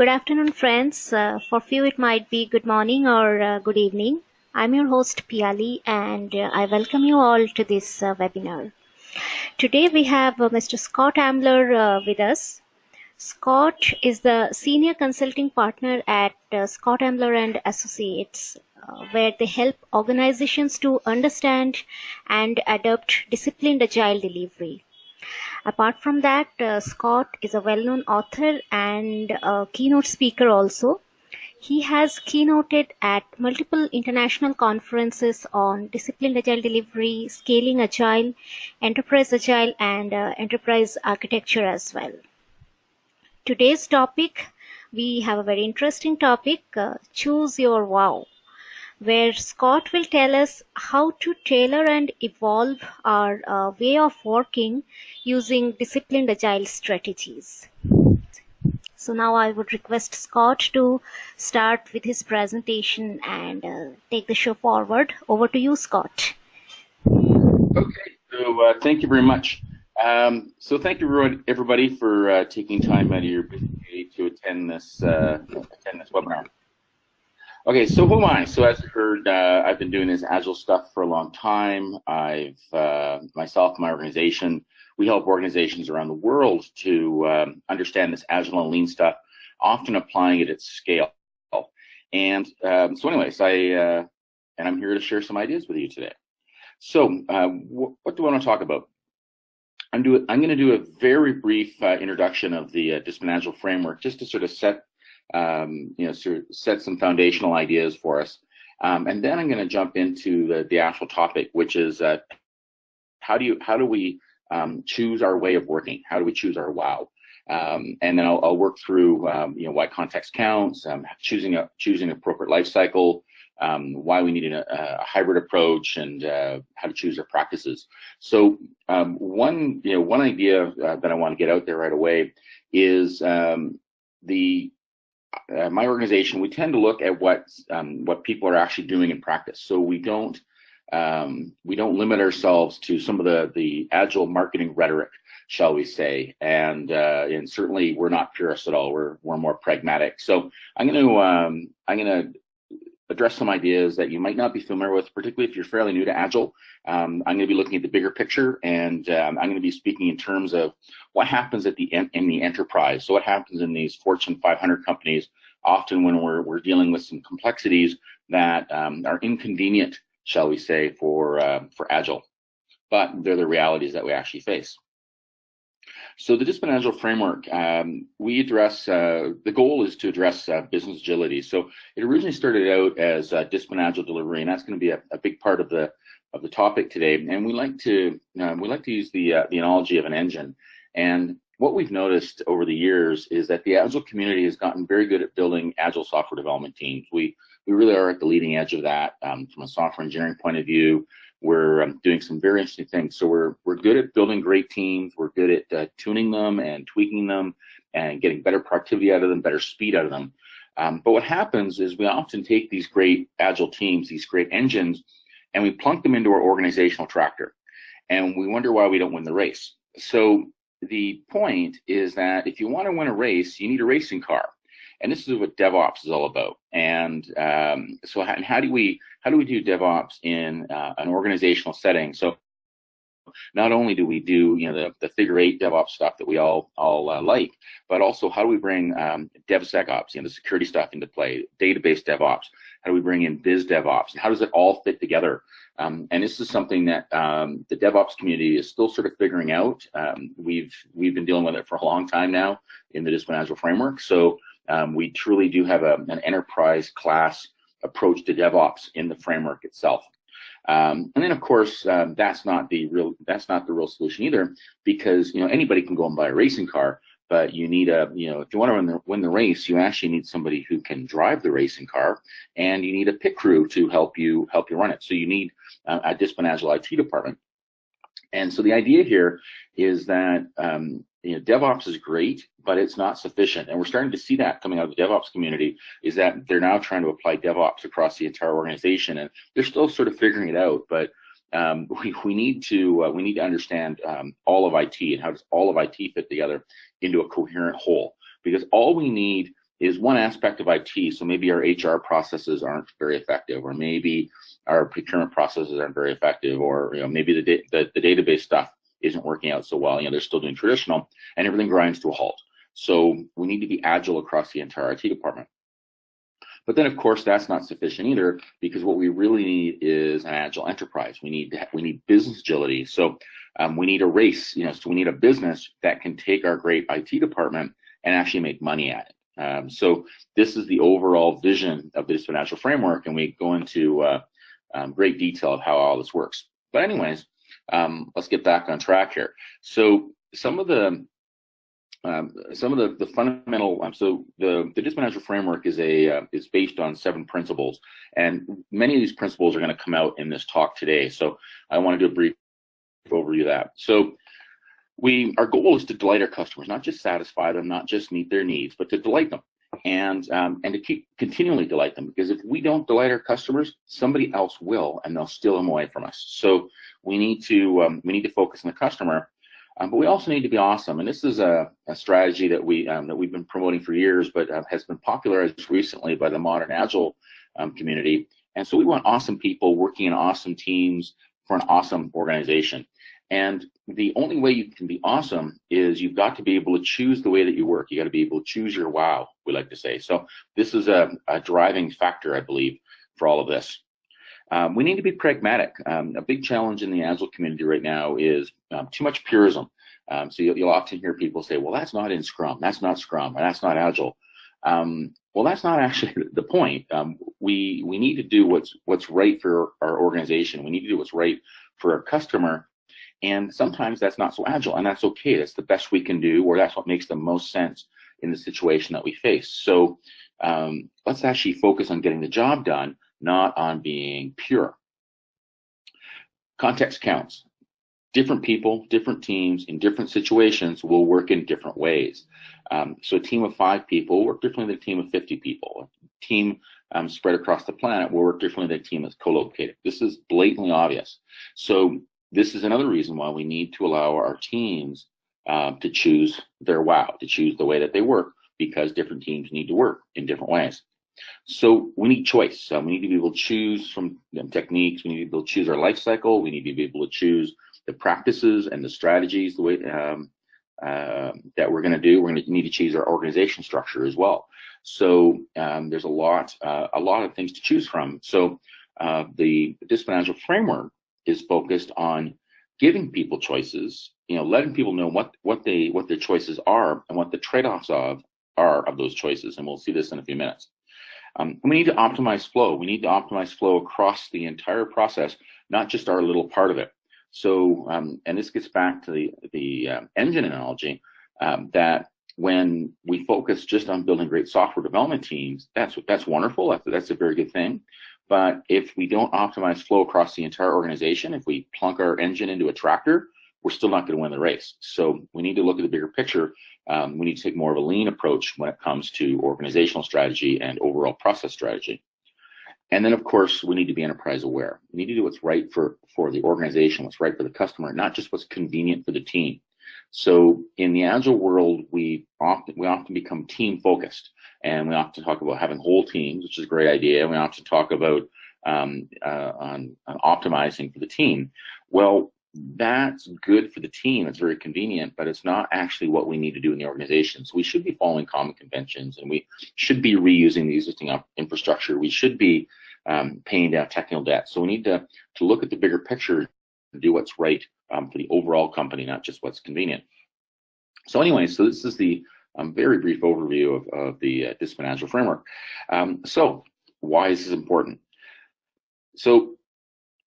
Good afternoon, friends. Uh, for few, it might be good morning or uh, good evening. I'm your host, Piali, and uh, I welcome you all to this uh, webinar. Today, we have uh, Mr. Scott Ambler uh, with us. Scott is the senior consulting partner at Scott Ambler and Associates, where they help organizations to understand and adopt disciplined agile delivery. Apart from that, uh, Scott is a well-known author and keynote speaker also. He has keynoted at multiple international conferences on disciplined agile delivery, scaling agile, enterprise agile, and uh, enterprise architecture as well. Today's topic, we have a very interesting topic, uh, choose your wow where Scott will tell us how to tailor and evolve our uh, way of working using disciplined agile strategies. So now I would request Scott to start with his presentation and uh, take the show forward. Over to you, Scott. Okay, so uh, thank you very much. Um, so thank you everybody for uh, taking time out of your busy day to attend this uh, attend this webinar. Okay, so who am I? So as you heard, uh, I've been doing this Agile stuff for a long time. I've, uh, myself my organization, we help organizations around the world to um, understand this Agile and Lean stuff, often applying it at scale. And um, so anyways, I, uh, and I'm here to share some ideas with you today. So uh, wh what do I want to talk about? I'm, do, I'm going to do a very brief uh, introduction of the uh, Discipline Agile framework just to sort of set um, you know, sort of set some foundational ideas for us. Um, and then I'm going to jump into the, the actual topic, which is uh, how do you how do we um, choose our way of working? How do we choose our wow? Um, and then I'll, I'll work through um, you know why context counts, um, choosing a choosing appropriate life cycle, um, why we need a, a hybrid approach, and uh, how to choose our practices. So one you know one idea uh, that I want to get out there right away is the uh, my organization, we tend to look at what um, what people are actually doing in practice. So we don't um, we don't limit ourselves to some of the the agile marketing rhetoric, shall we say? And uh, and certainly we're not purists at all. We're we're more pragmatic. So I'm going to um, I'm going to address some ideas that you might not be familiar with, particularly if you're fairly new to Agile. Um, I'm going to be looking at the bigger picture, and um, I'm going to be speaking in terms of what happens at the in the enterprise. So what happens in these Fortune 500 companies, often when we're we're dealing with some complexities that um, are inconvenient, shall we say, for uh, for Agile, but they're the realities that we actually face. So the Agile framework, um, we address, uh, the goal is to address uh, business agility. So it originally started out as uh, delivery, and that's going to be a, a, big part of the of the topic today. And we like to um, we like to use the uh, the analogy of an engine. And what we've noticed over the years is that the Agile community has gotten very good at building Agile software development teams. We we really are at the leading edge of that um, from a software engineering point of view. We're um, doing some very interesting things. So we're we're good at building great teams. We're good at uh, tuning them and tweaking them and getting better productivity out of them, better speed out of them. Um, but what happens is we often take these great agile teams, these great engines, and we plunk them into our organizational tractor, and we wonder why we don't win the race. So the point is that if you want to win a race, you need a racing car and this is what DevOps is all about. And um, so, how, and how do we how do we do DevOps in uh, an organizational setting? So, not only do we do you know the, the figure eight DevOps stuff that we all all uh, like, but also how do we bring um, DevSecOps, you know, the security stuff into play, database DevOps? How do we bring in Biz DevOps? How does it all fit together? Um, and this is something that um, the DevOps community is still sort of figuring out. Um, we've we've been dealing with it for a long time now in the Discipline Agile framework. So um, we truly do have a, an enterprise class approach to DevOps in the framework itself. Um, and then of course, um, that's not the real, that's not the real solution either, because, you know, anybody can go and buy a racing car, but you need a, you know, if you want to win the, win the race, you actually need somebody who can drive the racing car and you need a pit crew to help you, help you run it. So you need uh, a discipline agile IT department. And so the idea here is that um, you know, DevOps is great, but it's not sufficient. And we're starting to see that coming out of the DevOps community is that they're now trying to apply DevOps across the entire organization, and they're still sort of figuring it out. But um, we, we need to uh, we need to understand um, all of IT and how does all of IT fit together into a coherent whole. Because all we need is one aspect of IT. So maybe our HR processes aren't very effective, or maybe our procurement processes aren't very effective, or you know maybe the, da- the, the database stuff isn't working out so well. You know they're still doing traditional, and everything grinds to a halt. So we need to be agile across the entire IT department. But then, of course, that's not sufficient either, because what we really need is an agile enterprise. We need we need business agility. So um, we need a race, you know. So we need a business that can take our great IT department and actually make money at it. Um, so this is the overall vision of this financial framework, and we go into uh, um, great detail of how all this works. But anyways, um, let's get back on track here. So some of the um, some of the, the fundamental um, so the the discipline framework is a uh, is based on seven principles and many of these principles are going to come out in this talk today so i want to do a brief overview of that so we our goal is to delight our customers, not just satisfy them, not just meet their needs, but to delight them and um, and to keep continually delight them because if we don't delight our customers, somebody else will, and they'll steal them away from us. So we need to um, we need to focus on the customer, um, but we also need to be awesome. And this is a, a strategy that we um, that we've been promoting for years, but uh, has been popularized recently by the modern agile um, community. And so we want awesome people working in awesome teams for an awesome organization. And the only way you can be awesome is you've got to be able to choose the way that you work. You got to be able to choose your wow, we like to say. So this is a, a driving factor, I believe, for all of this. Um, we need to be pragmatic. Um, a big challenge in the Agile community right now is um, too much purism. Um, so you'll, you'll, often hear people say, well, that's not in Scrum, that's not Scrum, or that's not Agile. Um, well, that's not actually the point. Um, we we need to do what's what's right for our organization. We need to do what's right for our customer and sometimes that's not so agile, and that's okay. That's the best we can do, or that's what makes the most sense in the situation that we face. So um, let's actually focus on getting the job done, not on being pure. Context counts. Different people, different teams in different situations will work in different ways. Um, so a team of five people work differently than a team of 50 people. A team um, spread across the planet will work differently than a team that's co-located. This is blatantly obvious. So this is another reason why we need to allow our teams uh, to choose their wow, to choose the way that they work, because different teams need to work in different ways. So we need choice. Uh, we need to be able to choose from techniques. We need to be able to choose our life cycle. We need to be able to choose the practices and the strategies the way um, uh, that we're going to do. We're going to need to choose our organization structure as well. So um, there's a lot, uh, a lot of things to choose from. So uh, the discipline framework is focused on giving people choices, you know, letting people know what what they what their choices are and what the trade-offs of are of those choices. And we'll see this in a few minutes. Um, we need to optimize flow. We need to optimize flow across the entire process, not just our little part of it. So, um, and this gets back to the the uh, engine analogy um, that when we focus just on building great software development teams, that's that's wonderful. That's, that's a very good thing. But if we don't optimize flow across the entire organization, if we plunk our engine into a tractor, we're still not going to win the race. So we need to look at the bigger picture. Um, we need to take more of a lean approach when it comes to organizational strategy and overall process strategy. And then, of course, we need to be enterprise aware. We need to do what's right for, for the organization, what's right for the customer, not just what's convenient for the team. So in the agile world, we often we often become team focused, and we often talk about having whole teams, which is a great idea. We often talk about um, uh, on, on optimizing for the team. Well, that's good for the team. It's very convenient, but it's not actually what we need to do in the organization. So we should be following common conventions, and we should be reusing the existing infrastructure. We should be um, paying down technical debt. So we need to to look at the bigger picture and do what's right um, for the overall company, not just what's convenient. So anyway, so this is the um, very brief overview of, of the uh, discipline agile framework. Um, so why is this important? So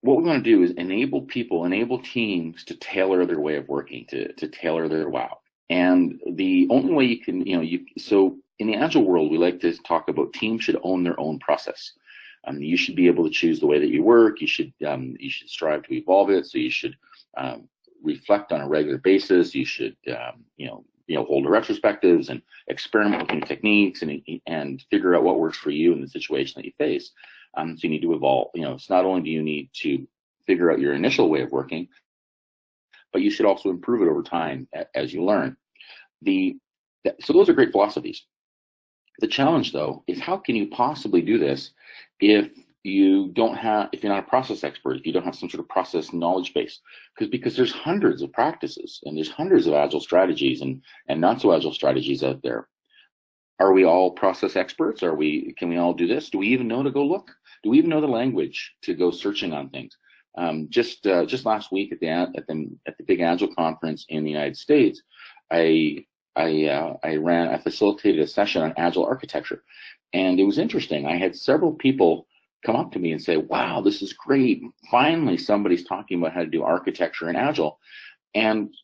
what we want to do is enable people, enable teams to tailor their way of working, to, to tailor their wow. And the only way you can, you know, you so in the agile world, we like to talk about teams should own their own process. Um, you should be able to choose the way that you work. You should um, you should strive to evolve it. So you should um, reflect on a regular basis. You should, um, you know, you know, hold retrospectives and experiment with new techniques and and figure out what works for you in the situation that you face. Um, so you need to evolve. You know, it's not only do you need to figure out your initial way of working, but you should also improve it over time as you learn. The so those are great philosophies. The challenge, though, is how can you possibly do this if you don't have, if you're not a process expert, if you don't have some sort of process knowledge base? Because because there's hundreds of practices and there's hundreds of agile strategies and and not so agile strategies out there. Are we all process experts? Are we? Can we all do this? Do we even know to go look? Do we even know the language to go searching on things? Um, just uh, just last week at the at the at the big Agile conference in the United States, I I, uh, I ran, I facilitated a session on agile architecture. And it was interesting. I had several people come up to me and say, wow, this is great. Finally, somebody's talking about how to do architecture in agile. And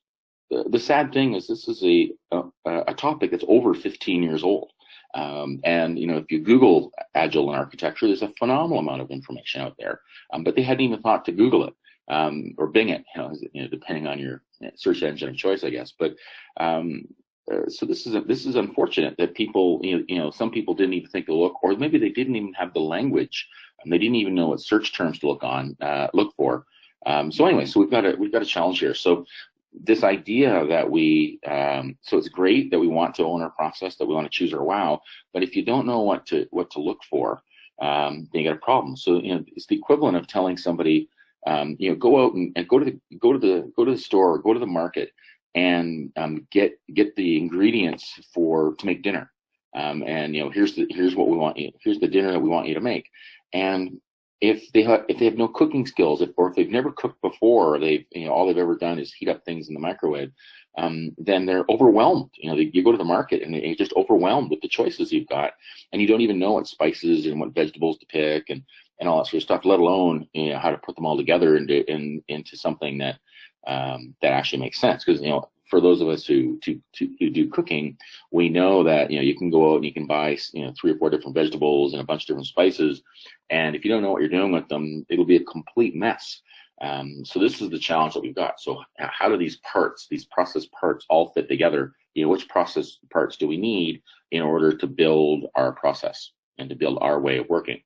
the, the sad thing is this is a, a, a, topic that's over 15 years old. Um, and, you know, if you Google agile and architecture, there's a phenomenal amount of information out there. Um, but they hadn't even thought to Google it. Um, or Bing it, you know, depending on your search engine of choice, I guess. But um, uh, so this is this is unfortunate that people you know, you know some people didn't even think to look or maybe they didn't even have the language and they didn't even know what search terms to look on uh, look for. Um, so anyway so we've got a we've got a challenge here. So this idea that we um, so it's great that we want to own our process that we want to choose our wow but if you don't know what to what to look for um, then you got a problem. So you know it's the equivalent of telling somebody um, you know go out and, and go to the go to the go to the store or go to the market and um, get get the ingredients for to make dinner. Um, and you know, here's the here's what we want you. Here's the dinner that we want you to make. And if they have if they have no cooking skills, if, or if they've never cooked before, they've you know all they've ever done is heat up things in the microwave, um, then they're overwhelmed. You know, they, you go to the market and you're just overwhelmed with the choices you've got, and you don't even know what spices and what vegetables to pick and and all that sort of stuff. Let alone you know how to put them all together into in, into something that um, that actually makes sense because you know for those of us who to, to, who do cooking, we know that you know you can go out and you can buy you know three or four different vegetables and a bunch of different spices, and if you don't know what you're doing with them, it'll be a complete mess. Um, so this is the challenge that we've got. So how do these parts, these process parts, all fit together? You know, which process parts do we need in order to build our process and to build our way of working?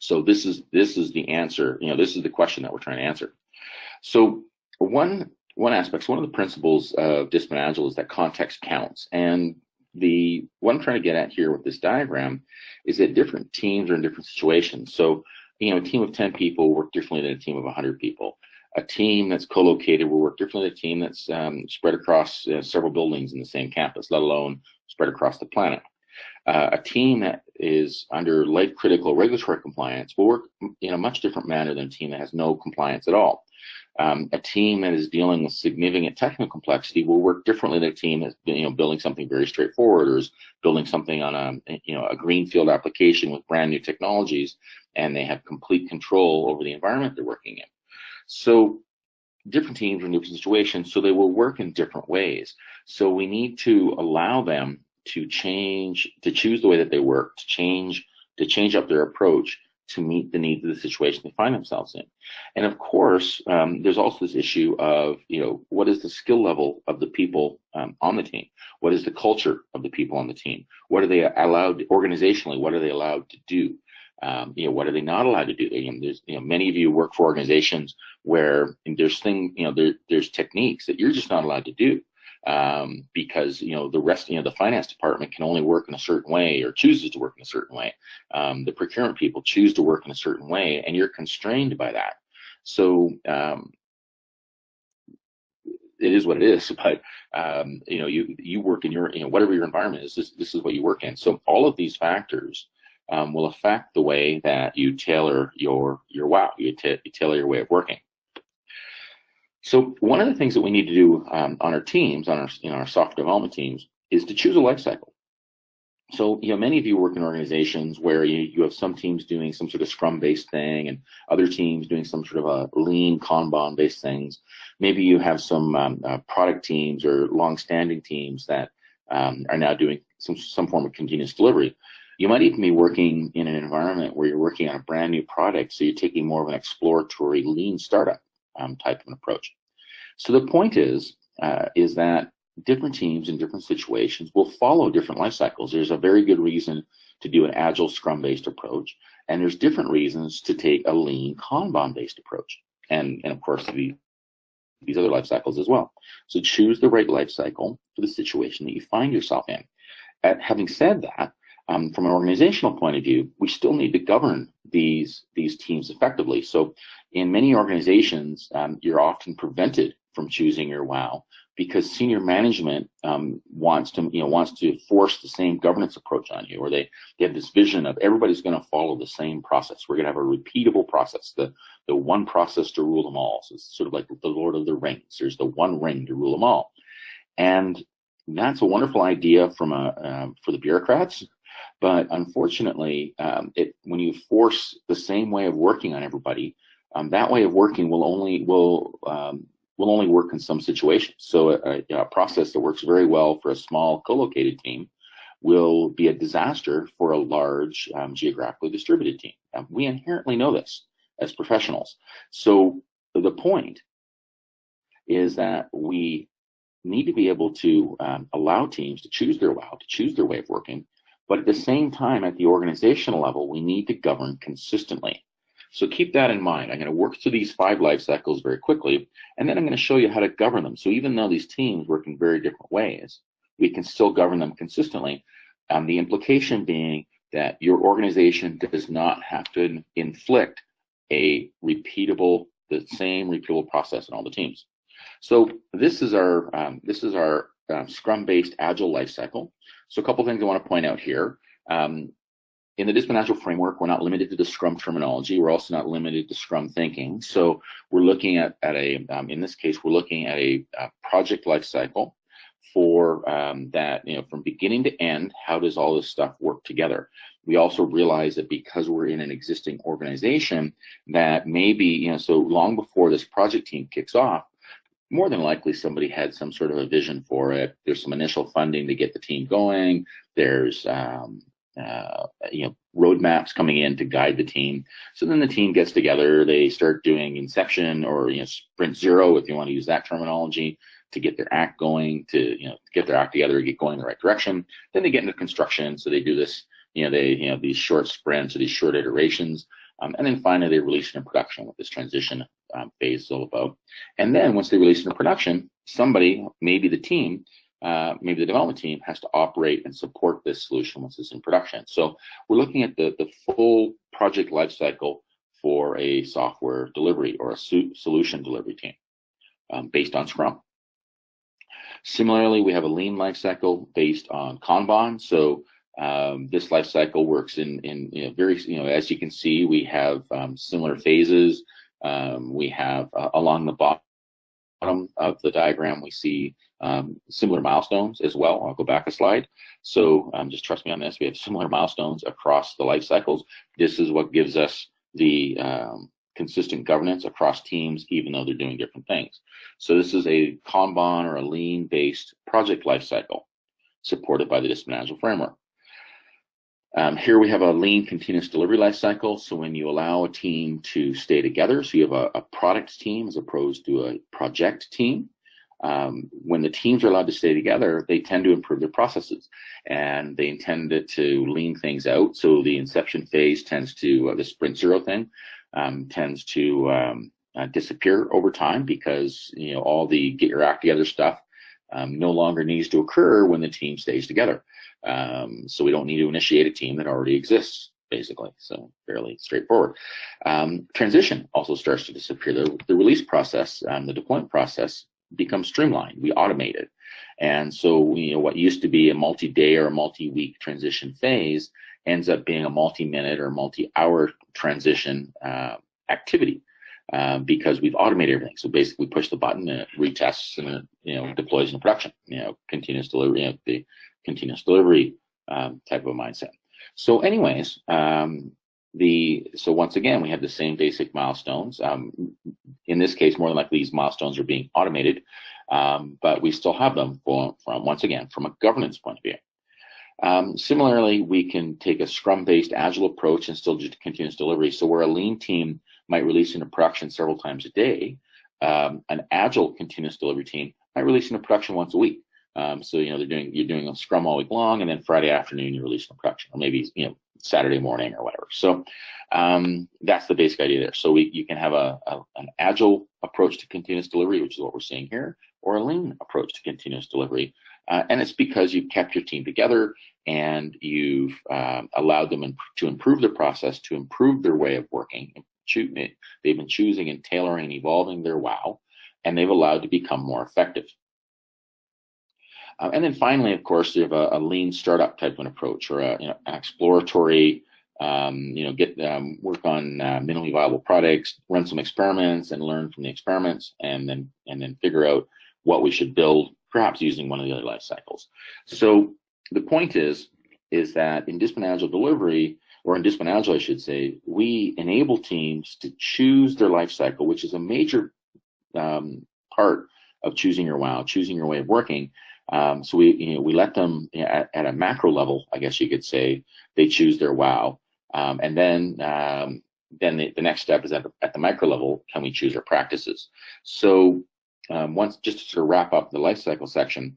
So this is this is the answer. You know, this is the question that we're trying to answer. So one one aspect, one of the principles of Discipline Agile is that context counts. And the what I'm trying to get at here with this diagram is that different teams are in different situations. So, you know, a team of 10 people work differently than a team of 100 people. A team that's co-located will work differently than a team that's um, spread across uh, several buildings in the same campus, let alone spread across the planet. Uh, a team that is under life critical regulatory compliance will work in a much different manner than a team that has no compliance at all. Um, a team that is dealing with significant technical complexity will work differently than a team that's you know building something very straightforward or is building something on a you know a greenfield application with brand new technologies and they have complete control over the environment they're working in. So different teams are in different situations, so they will work in different ways. So we need to allow them to change, to choose the way that they work, to change, to change up their approach to meet the needs of the situation they find themselves in. And of course, um, there's also this issue of, you know, what is the skill level of the people um, on the team? What is the culture of the people on the team? What are they allowed organizationally? What are they allowed to do? Um, you know, what are they not allowed to do? There's, you know, many of you work for organizations where there's thing, you know, there, there's techniques that you're just not allowed to do um, because you know the rest, you know, the finance department can only work in a certain way or chooses to work in a certain way. Um, the procurement people choose to work in a certain way, and you're constrained by that. So um, it is what it is. But um, you know, you you work in your you know whatever your environment is. This this is what you work in. So all of these factors. Um, will affect the way that you tailor your your wow, you, you tailor your way of working. So one of the things that we need to do um, on our teams, on our know our software development teams, is to choose a life cycle. So, you know, many of you work in organizations where you, you have some teams doing some sort of scrum based thing and other teams doing some sort of a lean Kanban based things. Maybe you have some um, uh, product teams or long standing teams that um, are now doing some, some form of continuous delivery. You might even be working in an environment where you're working on a brand new product. So you're taking more of an exploratory lean startup um, type of an approach. So the point is, uh, is that different teams in different situations will follow different life cycles. There's a very good reason to do an agile scrum based approach, and there's different reasons to take a lean Kanban based approach. And, and of course, the, these other life cycles as well. So choose the right life cycle for the situation that you find yourself in. at, having said that, um, from an organizational point of view, we still need to govern these these teams effectively. So, in many organizations, um, you're often prevented from choosing your WOW because senior management um, wants to you know wants to force the same governance approach on you, or they, they have this vision of everybody's going to follow the same process. We're going to have a repeatable process, the the one process to rule them all. So it's sort of like the Lord of the Rings. There's the one ring to rule them all, and that's a wonderful idea from a um, for the bureaucrats. But unfortunately, um, it when you force the same way of working on everybody, um, that way of working will only will um, will only work in some situations. So a, a, process that works very well for a small co-located team will be a disaster for a large um, geographically distributed team. We inherently know this as professionals. So the point is that we need to be able to um, allow teams to choose their WOW, to choose their way of working, but at the same time, at the organizational level, we need to govern consistently. So keep that in mind. I'm going to work through these five life cycles very quickly, and then I'm going to show you how to govern them. So even though these teams work in very different ways, we can still govern them consistently. Um, the implication being that your organization does not have to inflict a repeatable, the same repeatable process in all the teams. So this is our um, this is our uh, Scrum-based Agile life cycle. So a couple things I want to point out here. Um, in the Discipline framework, we're not limited to the Scrum terminology. We're also not limited to Scrum thinking. So we're looking at, at a, um, in this case, we're looking at a, a project life cycle for um, that, you know, from beginning to end, how does all this stuff work together? We also realize that because we're in an existing organization, that maybe, you know, so long before this project team kicks off, more than likely somebody had some sort of a vision for it. There's some initial funding to get the team going. There's um, uh, you know roadmaps coming in to guide the team. So then the team gets together, they start doing inception or you know sprint zero if you want to use that terminology to get their act going, to you know get their act together, and get going in the right direction. Then they get into construction, so they do this you know they you know these short sprints or these short iterations, um, and then finally they release it in production with this transition um, phase is all about. And then once they release it in production, somebody, maybe the team, uh, maybe the development team has to operate and support this solution once it's in production. So we're looking at the, the full project lifecycle for a software delivery or a solution delivery team um, based on Scrum. Similarly, we have a lean lifecycle based on Kanban. So um, this lifecycle works in, in you know, very, you know, as you can see, we have um, similar phases. Um, we have uh, along the bottom of the diagram, we see um, similar milestones as well. I'll go back a slide. So um, just trust me on this. We have similar milestones across the life cycles. This is what gives us the um, consistent governance across teams, even though they're doing different things. So this is a Kanban or a lean-based project life cycle supported by the Discipline Agile framework. Um, here we have a lean continuous delivery life cycle. So when you allow a team to stay together, so you have a, a product team as opposed to a project team, um, when the teams are allowed to stay together, they tend to improve their processes and they intend to lean things out. So the inception phase tends to, uh, the sprint zero thing, um, tends to um, uh, disappear over time because, you know, all the get your act together stuff um, no longer needs to occur when the team stays together. Um, so we don't need to initiate a team that already exists, basically. So fairly straightforward. Um, transition also starts to disappear. The, the release process, um, the deployment process becomes streamlined. We automate it. And so, you know, what used to be a multi-day or a multi-week transition phase ends up being a multi-minute or multi-hour transition uh, activity. Uh, because we've automated everything. So basically, we push the button and it retests and it, you know deploys into production. You know, continuous delivery. You know, the continuous delivery um, type of mindset. So anyways, um, the so once again, we have the same basic milestones. Um, in this case, more than likely, these milestones are being automated, um, but we still have them for, from, once again, from a governance point of view. Um, similarly, we can take a Scrum-based Agile approach and still do continuous delivery. So we're a lean team might release into production several times a day, um, an Agile continuous delivery team might release into production once a week. Um, so you know they're doing you're doing a scrum all week long, and then Friday afternoon you release releasing production, or maybe you know Saturday morning or whatever. So um, that's the basic idea there. So we you can have a, a, an agile approach to continuous delivery, which is what we're seeing here, or a lean approach to continuous delivery. Uh, and it's because you've kept your team together and you've uh, allowed them to improve their process, to improve their way of working. They've been choosing and tailoring and evolving their wow, and they've allowed to become more effective. Uh, and then finally, of course, you have a, a, lean startup type of an approach or a, you know, an exploratory, um, you know, get um, work on uh, minimally viable products, run some experiments and learn from the experiments, and then and then figure out what we should build, perhaps using one of the other life cycles. So the point is, is that in discipline delivery, or in agile, I should say, we enable teams to choose their life cycle, which is a major um, part of choosing your wow, choosing your way of working. Um, so we, you know, we let them you know, at, at, a macro level, I guess you could say, they choose their wow, um, and then um, then the, the, next step is at the, at the micro level, can we choose our practices? So um, once just to sort of wrap up the life cycle section,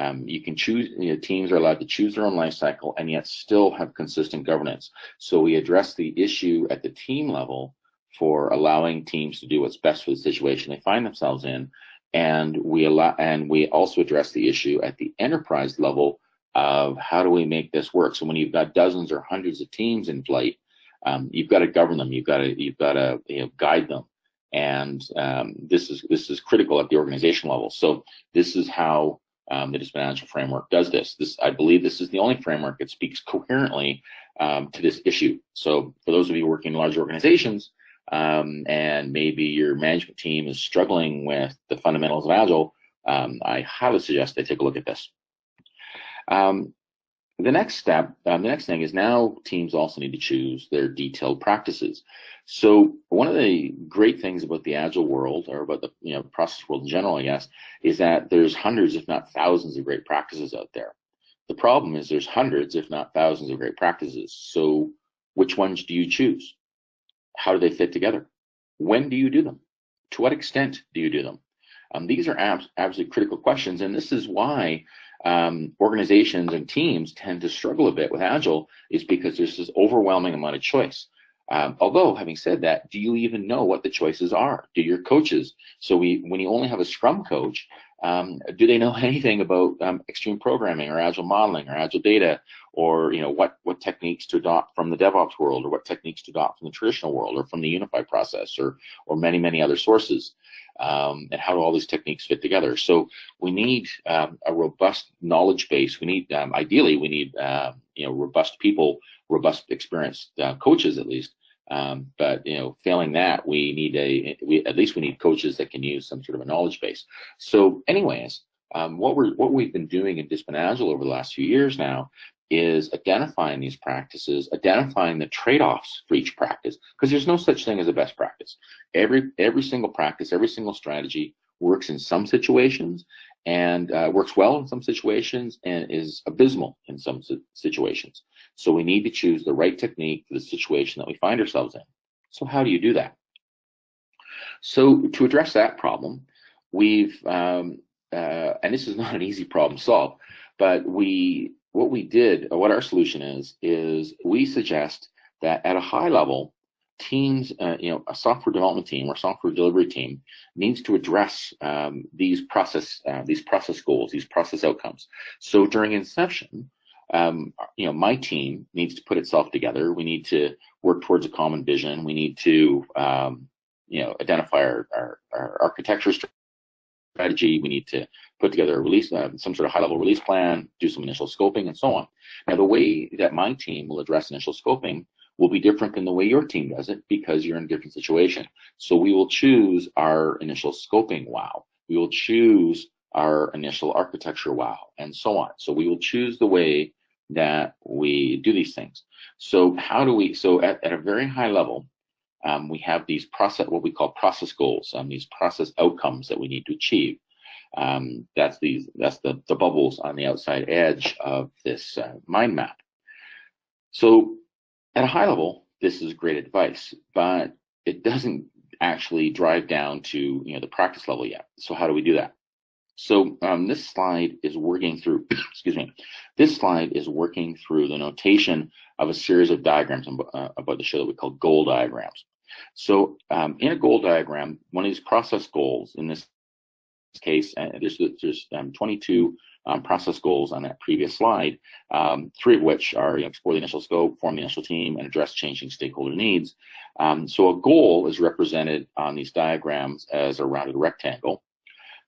um, you can choose, you know, teams are allowed to choose their own life cycle and yet still have consistent governance. So we address the issue at the team level for allowing teams to do what's best for the situation they find themselves in. And we allow, and we also address the issue at the enterprise level of how do we make this work. So when you've got dozens or hundreds of teams in flight, um, you've got to govern them. You've got to you've got to you know, guide them, and um, this is this is critical at the organization level. So this is how um, the agile framework does this. This, I believe this is the only framework that speaks coherently um, to this issue. So for those of you working in large organizations, um, and maybe your management team is struggling with the fundamentals of Agile, um, I highly suggest they take a look at this. The next step, um, the next thing is now teams also need to choose their detailed practices. So one of the great things about the agile world, or about the you know process world in general, I guess, is that there's hundreds, if not thousands, of great practices out there. The problem is there's hundreds, if not thousands, of great practices. So which ones do you choose? How do they fit together? When do you do them? To what extent do you do them? Um, these are abs absolutely critical questions, and this is why um, organizations and teams tend to struggle a bit with Agile is because there's this overwhelming amount of choice. Um, although, having said that, do you even know what the choices are? Do your coaches? So we, when you only have a Scrum coach, um, do they know anything about um, extreme programming or agile modeling or agile data or you know what what techniques to adopt from the DevOps world or what techniques to adopt from the traditional world or from the unified process or or many many other sources um, and how do all these techniques fit together? So we need um, a robust knowledge base. We need um, ideally we need uh, you know robust people, robust experienced uh, coaches at least um, but you know, failing that, we need a we at least we need coaches that can use some sort of a knowledge base. So, anyways, um, what we're what we've been doing in Discipline Agile over the last few years now is identifying these practices, identifying the trade-offs for each practice, because there's no such thing as a best practice. Every every single practice, every single strategy works in some situations and uh, works well in some situations and is abysmal in some situations. So we need to choose the right technique for the situation that we find ourselves in. So how do you do that? So to address that problem, we've, um, uh, and this is not an easy problem to solve, but we, what we did, or what our solution is, is we suggest that at a high level, teams, uh, you know, a software development team or software delivery team needs to address um, these process uh, these process goals, these process outcomes. So during inception, um, you know, my team needs to put itself together. We need to work towards a common vision. We need to, um, you know, identify our, our, our, architecture strategy. We need to put together a release, uh, some sort of high level release plan, do some initial scoping and so on. Now, the way that my team will address initial scoping will be different than the way your team does it because you're in a different situation. So we will choose our initial scoping wow. We will choose our initial architecture wow and so on. So we will choose the way that we do these things. So how do we, so at, at a very high level, um, we have these process, what we call process goals, um, these process outcomes that we need to achieve. Um, that's these, that's the, the bubbles on the outside edge of this uh, mind map. So at a high level, this is great advice, but it doesn't actually drive down to you know the practice level yet. So how do we do that? So um, this slide is working through, excuse me, this slide is working through the notation of a series of diagrams uh, about the show that we call goal diagrams. So um, in a goal diagram, one of these process goals, in this case, uh, there's, there's um, 22 um, process goals on that previous slide, um, three of which are you know, explore the initial scope, form the initial team, and address changing stakeholder needs. Um, so a goal is represented on these diagrams as a rounded rectangle.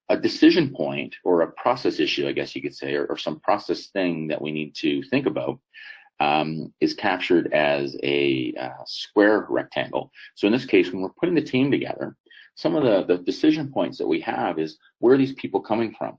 A decision point or a process issue, I guess you could say, or, or some process thing that we need to think about um, is captured as a uh, square rectangle. So in this case, when we're putting the team together, some of the, the decision points that we have is where are these people coming from?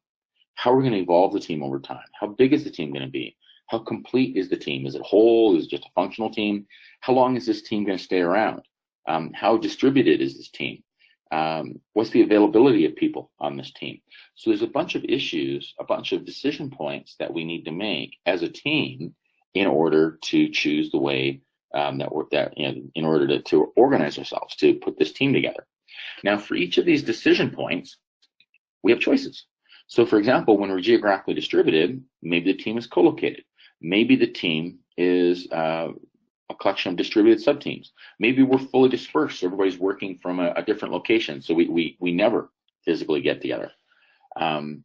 How are we going to evolve the team over time? How big is the team going to be? How complete is the team? Is it whole? Is it just a functional team? How long is this team going to stay around? Um, how distributed is this team? Um, what's the availability of people on this team? So there's a bunch of issues, a bunch of decision points that we need to make as a team in order to choose the way um, that we're that know, in order to, to organize ourselves to put this team together. Now, for each of these decision points, we have choices. So for example, when we're geographically distributed, maybe the team is co-located. Maybe the team is uh, a collection of distributed subteams. Maybe we're fully dispersed. So everybody's working from a, a, different location. So we, we, we never physically get together. Um,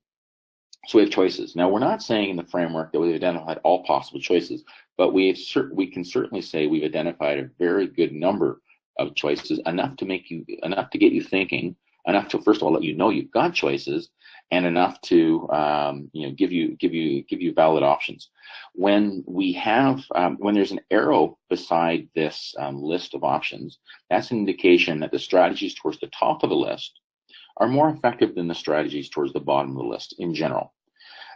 so we have choices. Now we're not saying in the framework that we've identified all possible choices, but we we can certainly say we've identified a very good number of choices, enough to make you enough to get you thinking, enough to first of all let you know you've got choices, and enough to um, you know give you give you give you valid options. When we have um, when there's an arrow beside this um, list of options, that's an indication that the strategies towards the top of the list are more effective than the strategies towards the bottom of the list in general.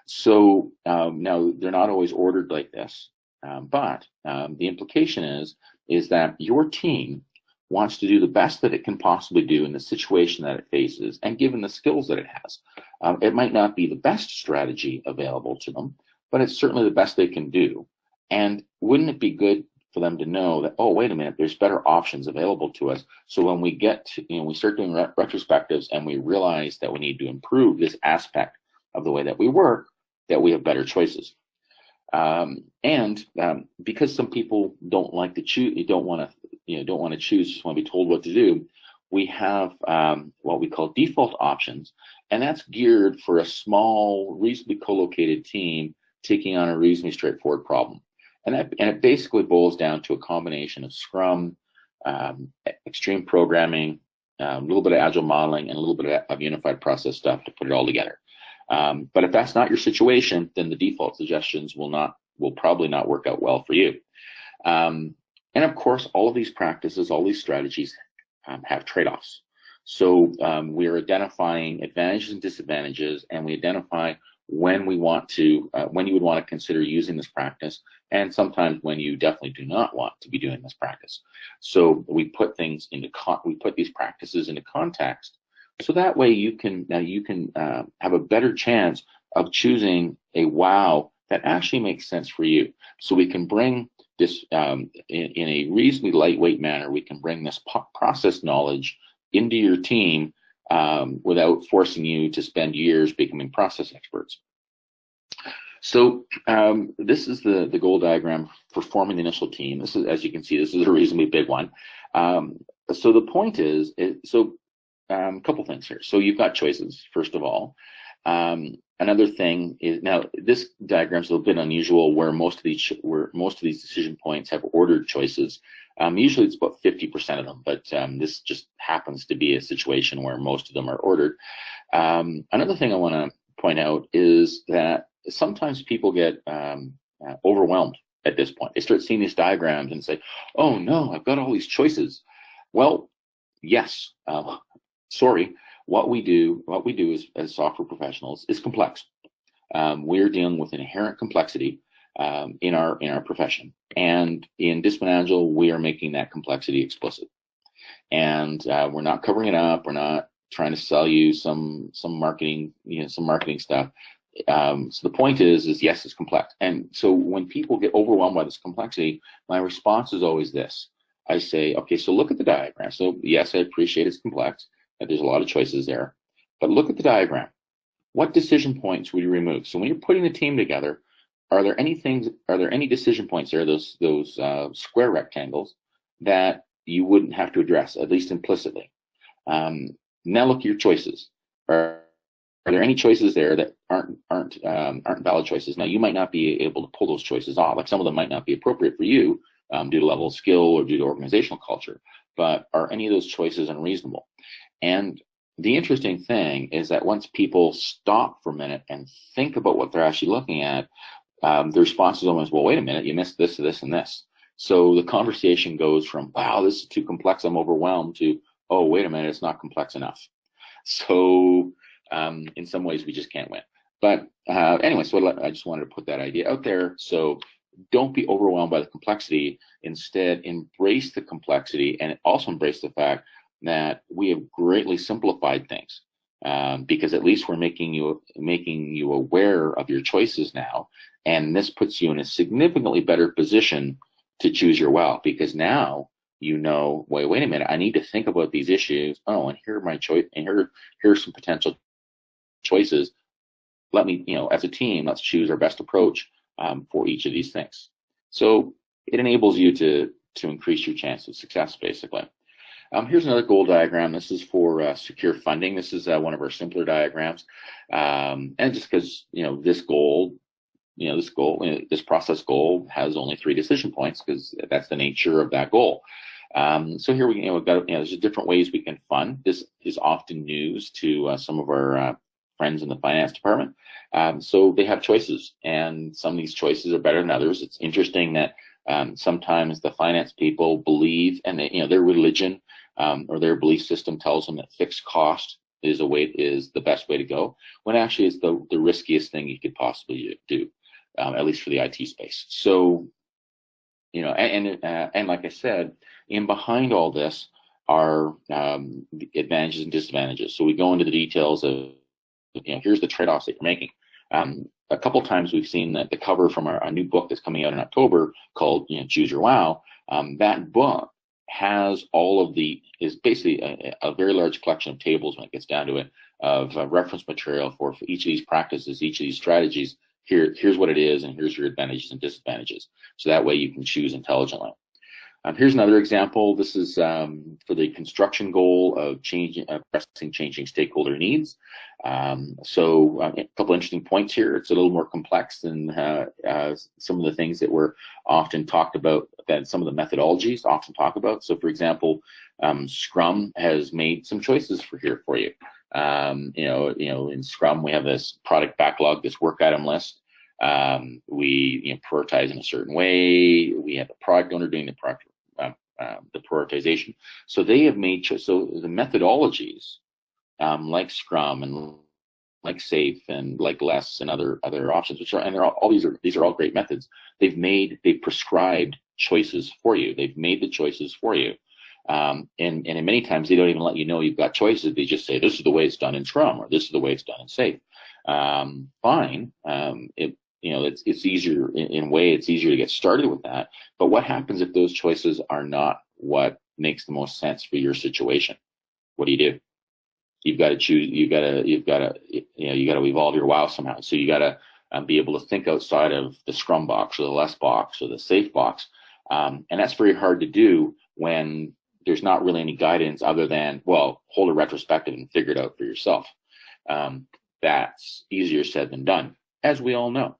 So um, now they're not always ordered like this, um, but um, the implication is is that your team wants to do the best that it can possibly do in the situation that it faces and given the skills that it has. Um, it might not be the best strategy available to them, but it's certainly the best they can do. And wouldn't it be good for them to know that, oh, wait a minute, there's better options available to us. So when we get to, you know, we start doing retrospectives and we realize that we need to improve this aspect of the way that we work, that we have better choices. Um, and um, because some people don't like to choose, don't want to you know don't want to choose, just want to be told what to do. We have um, what we call default options, and that's geared for a small, reasonably co-located team taking on a reasonably straightforward problem. And that, and it basically boils down to a combination of Scrum, um, extreme programming, um, a little bit of agile modeling, and a little bit of unified process stuff to put it all together. Um, but if that's not your situation, then the default suggestions will not will probably not work out well for you. Um, and of course, all of these practices, all these strategies um, have trade-offs. So um, we're identifying advantages and disadvantages, and we identify when we want to, uh, when you would want to consider using this practice, and sometimes when you definitely do not want to be doing this practice. So we put things into, we put these practices into context, so that way you can, now you can uh, have a better chance of choosing a wow that actually makes sense for you. So we can bring this um, in, in, a reasonably lightweight manner, we can bring this process knowledge into your team um, without forcing you to spend years becoming process experts. So um, this is the, the goal diagram for forming the initial team. This is, as you can see, this is a reasonably big one. Um, so the point is, it, so a um, couple things here. So you've got choices, first of all. Um, another thing is now this diagram is a little bit unusual where most of these where most of these decision points have ordered choices. Um, usually it's about 50% of them, but um, this just happens to be a situation where most of them are ordered. Um, another thing I want to point out is that sometimes people get um, uh, overwhelmed at this point. They start seeing these diagrams and say, oh no, I've got all these choices. Well, yes, uh, sorry, what we do, what we do as, as software professionals is complex. Um, we're dealing with inherent complexity um, in our in our profession, and in Discipline Agile, we are making that complexity explicit. And uh, we're not covering it up. We're not trying to sell you some some marketing, you know, some marketing stuff. Um, so the point is, is yes, it's complex. And so when people get overwhelmed by this complexity, my response is always this. I say, okay, so look at the diagram. So yes, I appreciate it's complex. That there's a lot of choices there. But look at the diagram. What decision points would you remove? So when you're putting the team together, are there any things, are there any decision points there, those, those uh, square rectangles, that you wouldn't have to address, at least implicitly? Um, now look at your choices. Are, are there any choices there that aren't aren't um, aren't valid choices? Now you might not be able to pull those choices off. Like some of them might not be appropriate for you um, due to level of skill or due to organizational culture. But are any of those choices unreasonable? And the interesting thing is that once people stop for a minute and think about what they're actually looking at, um, the response is almost, well, wait a minute, you missed this, this, and this. So the conversation goes from, wow, this is too complex, I'm overwhelmed, to, oh, wait a minute, it's not complex enough. So um, in some ways, we just can't win. But uh, anyway, so I just wanted to put that idea out there. So don't be overwhelmed by the complexity. Instead, embrace the complexity and also embrace the fact that we have greatly simplified things. Um, because at least we're making you making you aware of your choices now, and this puts you in a significantly better position to choose your well. Because now you know, wait, wait a minute, I need to think about these issues. Oh, and here are my choice, and here here's some potential choices. Let me, you know, as a team, let's choose our best approach um, for each of these things. So it enables you to to increase your chance of success, basically. Um, here's another goal diagram. This is for uh, secure funding. This is uh, one of our simpler diagrams. Um, and just because, you know, this goal, you know, this goal, you know, this process goal has only three decision points because that's the nature of that goal. Um, so here we, you know, we've got, you know, there's different ways we can fund. This is often news to uh, some of our uh, friends in the finance department. Um, so they have choices, and some of these choices are better than others. It's interesting that um, sometimes the finance people believe, and they, you know, their religion um, or their belief system tells them that fixed cost is a way is the best way to go, when actually it's the the riskiest thing you could possibly do, um, at least for the IT space. So, you know, and and, uh, and like I said, in behind all this are um, advantages and disadvantages. So we go into the details of you know, here's the trade-offs that you're making. Um, a couple times we've seen that the cover from our, new book that's coming out in October called you know, Choose Your Wow. Um, that book has all of the is basically a, a, very large collection of tables when it gets down to it of uh, reference material for, for each of these practices, each of these strategies. Here, here's what it is, and here's your advantages and disadvantages. So that way you can choose intelligently. Um, here's another example. This is um, for the construction goal of changing, addressing changing stakeholder needs. Um, so uh, a couple interesting points here. It's a little more complex than uh, uh, some of the things that were often talked about, that some of the methodologies often talk about. So for example, um, Scrum has made some choices for here for you. Um, you know, you know, in Scrum we have this product backlog, this work item list. Um, we you know, prioritize in a certain way. We have a product owner doing the product um, the prioritization. So they have made so the methodologies um, like Scrum and like SAFe and like LeSS and other other options, which are and they're all, all these are these are all great methods. They've made they've prescribed choices for you. They've made the choices for you. Um, and, and many times they don't even let you know you've got choices. They just say, this is the way it's done in Scrum or this is the way it's done in SAFe. Um, fine. Um, it, you know, it's, it's easier in, in way, it's easier to get started with that. But what happens if those choices are not what makes the most sense for your situation? What do you do? You've got to choose, you've got to, you've got to, you know, you got to evolve your wow somehow. So you got to um, be able to think outside of the scrum box or the LeSS box or the SAFe box. Um, and that's very hard to do when there's not really any guidance other than, well, hold a retrospective and figure it out for yourself. Um, that's easier said than done, as we all know.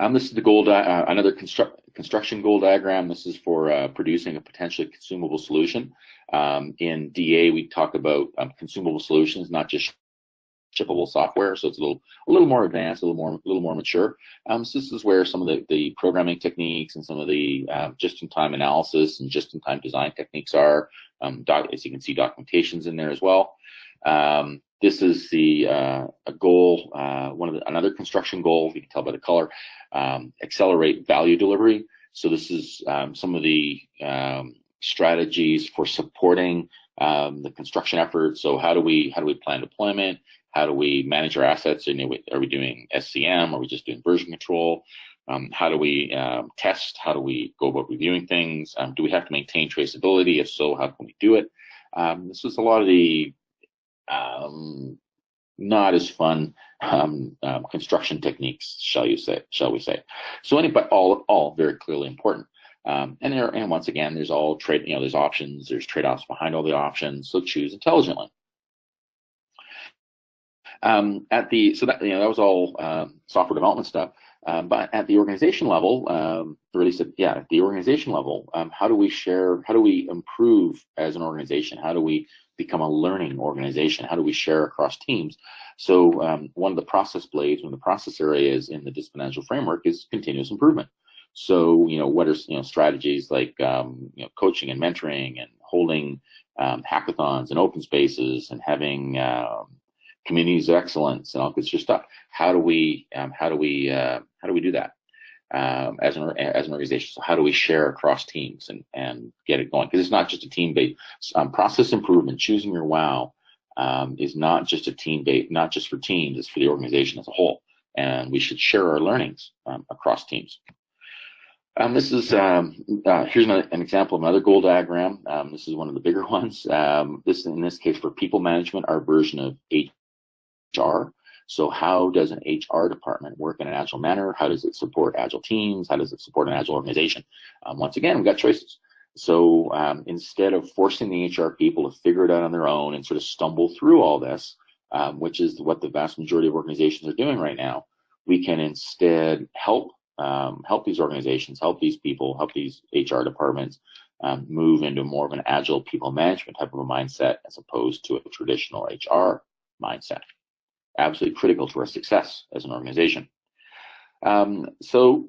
Um, this is the goal, uh, another constru construction goal diagram. This is for uh, producing a potentially consumable solution. Um, in DA, we talk about um, consumable solutions, not just shippable software. So it's a little, a little more advanced, a little more, a little more mature. Um, so this is where some of the, the programming techniques and some of the uh, just-in-time analysis and just-in-time design techniques are. Um, as you can see, documentations in there as well. Um, this is the uh, a goal, uh, one of the, another construction goal. You can tell by the color. Um, accelerate value delivery. So this is um, some of the um, strategies for supporting um, the construction effort. So how do we how do we plan deployment? How do we manage our assets? Are we doing SCM? Are we just doing version control? Um, how do we um, test? How do we go about reviewing things? do we have to maintain traceability? If so, how can we do it? this is a lot of the um, not as fun um, um, construction techniques, shall you say? Shall we say? So, any but all all very clearly important. Um, and there, and once again, there's all trade. You know, there's options. There's trade-offs behind all the options. So choose intelligently. Um, at the so that you know that was all um, software development stuff. Um, but at the organization level, um, at, yeah, at the organization level, um, how do we share? How do we improve as an organization? How do we become a learning organization? How do we share across teams? So um, one of the process blades, one of the process areas in the discipline framework is continuous improvement. So you know what are you know strategies like um, you know coaching and mentoring and holding um, hackathons and open spaces and having communities of excellence and all this stuff. How do we how do we uh, how do we do that um, as an as an organization? So how do we share across teams and and get it going? Because it's not just a team based um, process improvement. Choosing your wow um, is not just a team based, not just for teams. It's for the organization as a whole, and we should share our learnings um, across teams. Um, this is um, uh, here's an, an, example of another goal diagram. Um, this is one of the bigger ones. Um, this in this case for people management, our version of HR. So how does an HR department work in an agile manner? How does it support agile teams? How does it support an agile organization? Um, once again, we've got choices. So um, instead of forcing the HR people to figure it out on their own and sort of stumble through all this, um, which is what the vast majority of organizations are doing right now, we can instead help um, help these organizations, help these people, help these HR departments um, move into more of an agile people management type of a mindset as opposed to a traditional HR mindset absolutely critical to our success as an organization. Um, so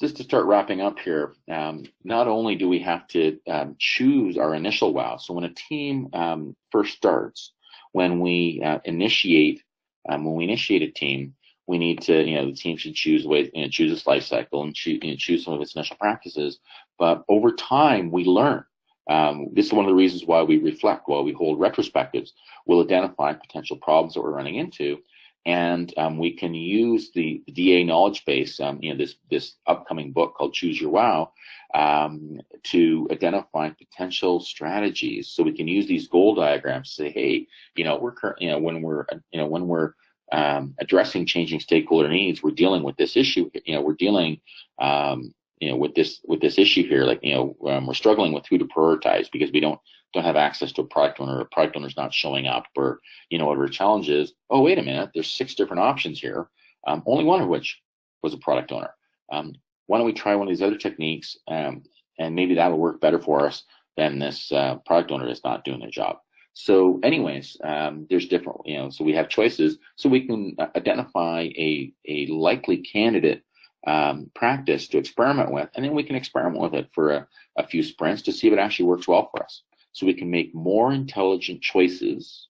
just to start wrapping up here, um, not only do we have to um, choose our initial wow, so when a team um, first starts, when we uh, initiate, um, when we initiate a team, we need to, you know, the team should choose way, you know, choose its life cycle and choose, you know, choose some of its initial practices. But over time, we learn. Um, this is one of the reasons why we reflect, why we hold retrospectives. We'll identify potential problems that we're running into, and um, we can use the, DA knowledge base, um, you know, this this upcoming book called Choose Your Wow, um, to identify potential strategies. So we can use these goal diagrams to say, hey, you know, we're you know when we're you know when we're um, addressing changing stakeholder needs, we're dealing with this issue. You know, we're dealing um, you know with this with this issue here like you know um, we're struggling with who to prioritize because we don't don't have access to a product owner or a product owner's not showing up or you know whatever challenge is. Oh wait a minute there's six different options here um, only one of which was a product owner. Um, why don't we try one of these other techniques um, and maybe that'll work better for us than this uh, product owner is not doing their job. So anyways um, there's different you know so we have choices. So we can uh, identify a a likely candidate um, practice to experiment with, and then we can experiment with it for a, a few sprints to see if it actually works well for us. So we can make more intelligent choices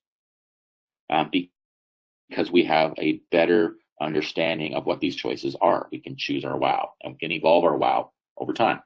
um, because we have a better understanding of what these choices are. We can choose our wow and we can evolve our wow over time.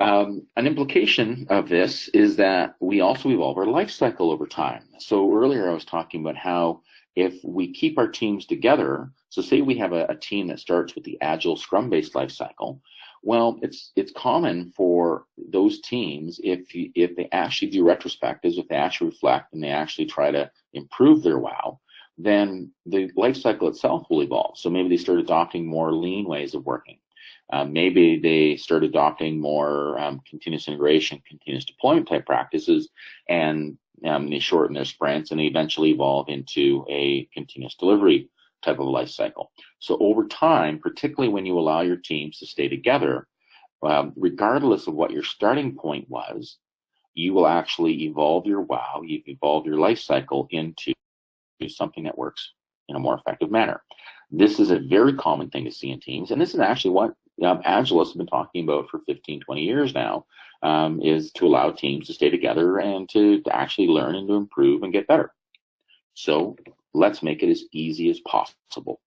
Um, an implication of this is that we also evolve our life cycle over time. So earlier I was talking about how if we keep our teams together, so say we have a, a team that starts with the agile scrum based life cycle, well, it's it's common for those teams if you, if they actually do retrospectives, if they actually reflect and they actually try to improve their wow, then the life cycle itself will evolve. So maybe they start adopting more lean ways of working. Uh, maybe they start adopting more um, continuous integration, continuous deployment type practices, and um, they shorten their sprints and they eventually evolve into a continuous delivery type of life cycle. So over time, particularly when you allow your teams to stay together, um, regardless of what your starting point was, you will actually evolve your wow, you've evolved your life cycle into something that works in a more effective manner. This is a very common thing to see in teams, and this is actually what um, have been talking about for 15, 20 years now, um, is to allow teams to stay together and to, to actually learn and to improve and get better. So let's make it as easy as possible.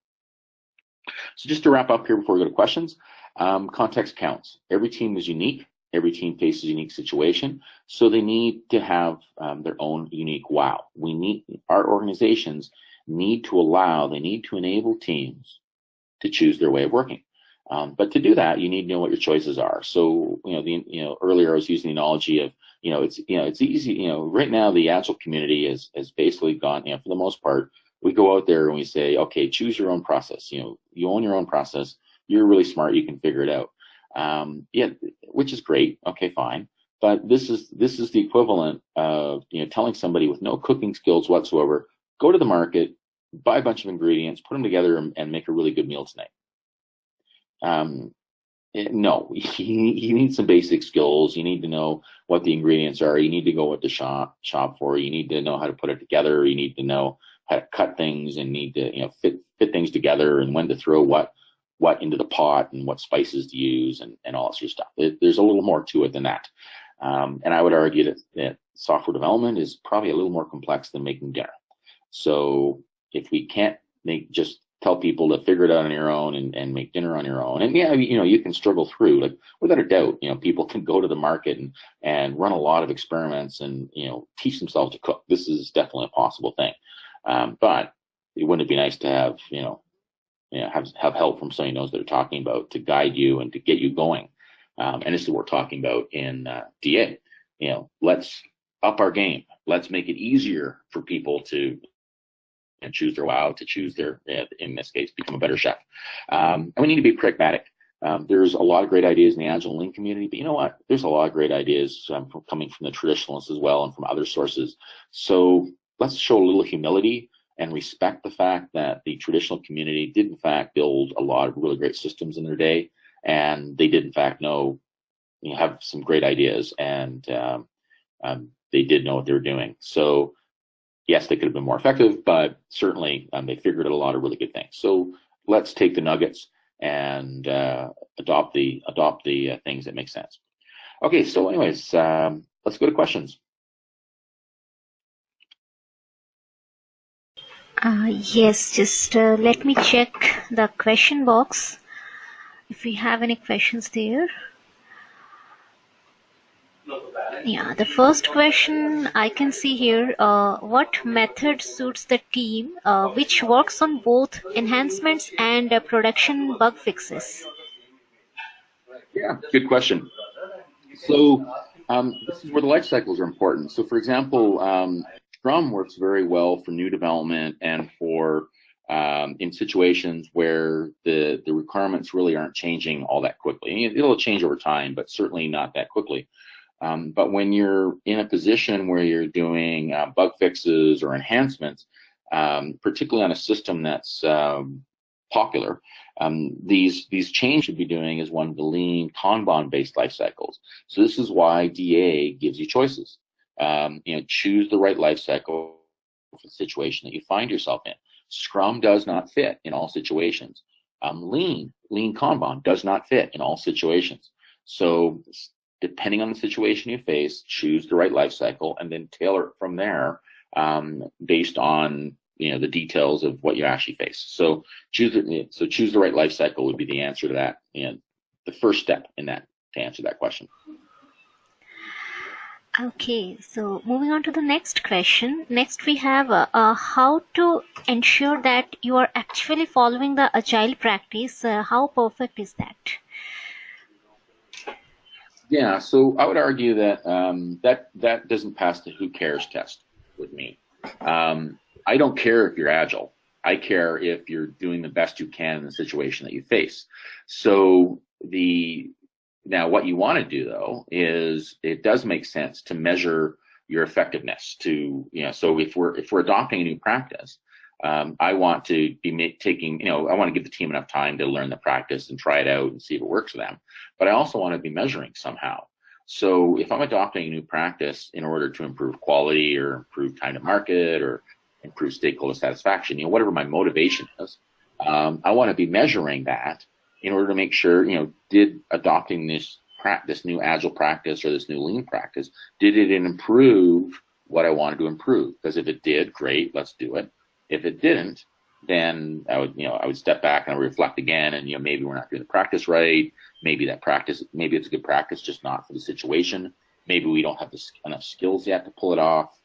So just to wrap up here before we go to questions, um, context counts. Every team is unique. Every team faces a unique situation. So they need to have um, their own unique wow. We need, our organizations need to allow, they need to enable teams to choose their way of working. Um, but to do that, you need to know what your choices are. So, you know, the, you know, earlier I was using the analogy of, you know, it's, you know, it's easy, you know, right now the Agile community is, has basically gone, you know, for the most part, we go out there and we say, okay, choose your own process. You know, you own your own process. You're really smart. You can figure it out. Um, yeah, which is great. Okay, fine. But this is, this is the equivalent of, you know, telling somebody with no cooking skills whatsoever, go to the market, buy a bunch of ingredients, put them together, and, and make a really good meal tonight. Um, no, you, need some basic skills. You need to know what the ingredients are. You need to go with the shop shop for. You need to know how to put it together. You need to know how to cut things and need to you know fit fit things together and when to throw what what into the pot and what spices to use and, and all that sort of stuff. It, there's a little more to it than that. Um, and I would argue that, that software development is probably a little more complex than making dinner. So if we can't make just tell people to figure it out on your own and, and make dinner on your own. And yeah, you know, you can struggle through, like without a doubt, you know, people can go to the market and, and run a lot of experiments and, you know, teach themselves to cook. This is definitely a possible thing. Um, but it wouldn't it be nice to have, you know, you know, have, have help from somebody who knows they're talking about to guide you and to get you going. Um, and this is what we're talking about in uh, DA. You know, let's up our game. Let's make it easier for people to and choose their wow, to choose their, in this case, become a better chef. Um, and we need to be pragmatic. Um, there's a lot of great ideas in the Agile Lean community, but you know what? There's a lot of great ideas um, from, coming from the traditionalists as well and from other sources. So let's show a little humility and respect the fact that the traditional community did in fact build a lot of really great systems in their day, and they did in fact know, you know, have some great ideas, and um, um, they did know what they were doing. So yes, they could have been more effective, but certainly um, they figured out a lot of really good things. So let's take the nuggets and uh, adopt the adopt the uh, things that make sense. Okay, so anyways, um, let's go to questions. Uh, yes, just uh, let me check the question box if we have any questions there. Yeah, the first question I can see here, uh, what method suits the team uh, which works on both enhancements and uh, production bug fixes? Yeah, good question. So um, this is where the life cycles are important. So for example, um, Scrum works very well for new development and for um, in situations where the the requirements really aren't changing all that quickly. It'll change over time, but certainly not that quickly. Um, but when you're in a position where you're doing uh, bug fixes or enhancements, um, particularly on a system that's um, popular, um, these these changes should be doing is one of the lean Kanban based life cycles. So this is why DA gives you choices. Um, you know, choose the right life cycle for the situation that you find yourself in. Scrum does not fit in all situations. Um, lean, lean Kanban does not fit in all situations. So depending on the situation you face, choose the right life cycle and then tailor it from there um, based on you know the details of what you actually face. So choose the, so choose the right life cycle would be the answer to that and the first step in that to answer that question. Okay, so moving on to the next question. Next, we have uh, uh, how to ensure that you are actually following the agile practice. Uh, how perfect is that? Yeah, so I would argue that um, that that doesn't pass the who cares test with me. Um, I don't care if you're agile. I care if you're doing the best you can in the situation that you face. So the now what you want to do though is it does make sense to measure your effectiveness. To you know, so if we're if we're adopting a new practice, um, I want to be taking, you know, I want to give the team enough time to learn the practice and try it out and see if it works for them. But I also want to be measuring somehow. So if I'm adopting a new practice in order to improve quality or improve time to market or improve stakeholder satisfaction, you know, whatever my motivation is, um, I want to be measuring that in order to make sure, you know, did adopting this this new agile practice or this new lean practice, did it improve what I wanted to improve? Because if it did, great, let's do it. If it didn't, then I would, you know, I would step back and I reflect again, and you know, maybe we're not doing the practice right. Maybe that practice, maybe it's a good practice, just not for the situation. Maybe we don't have the, enough skills yet to pull it off.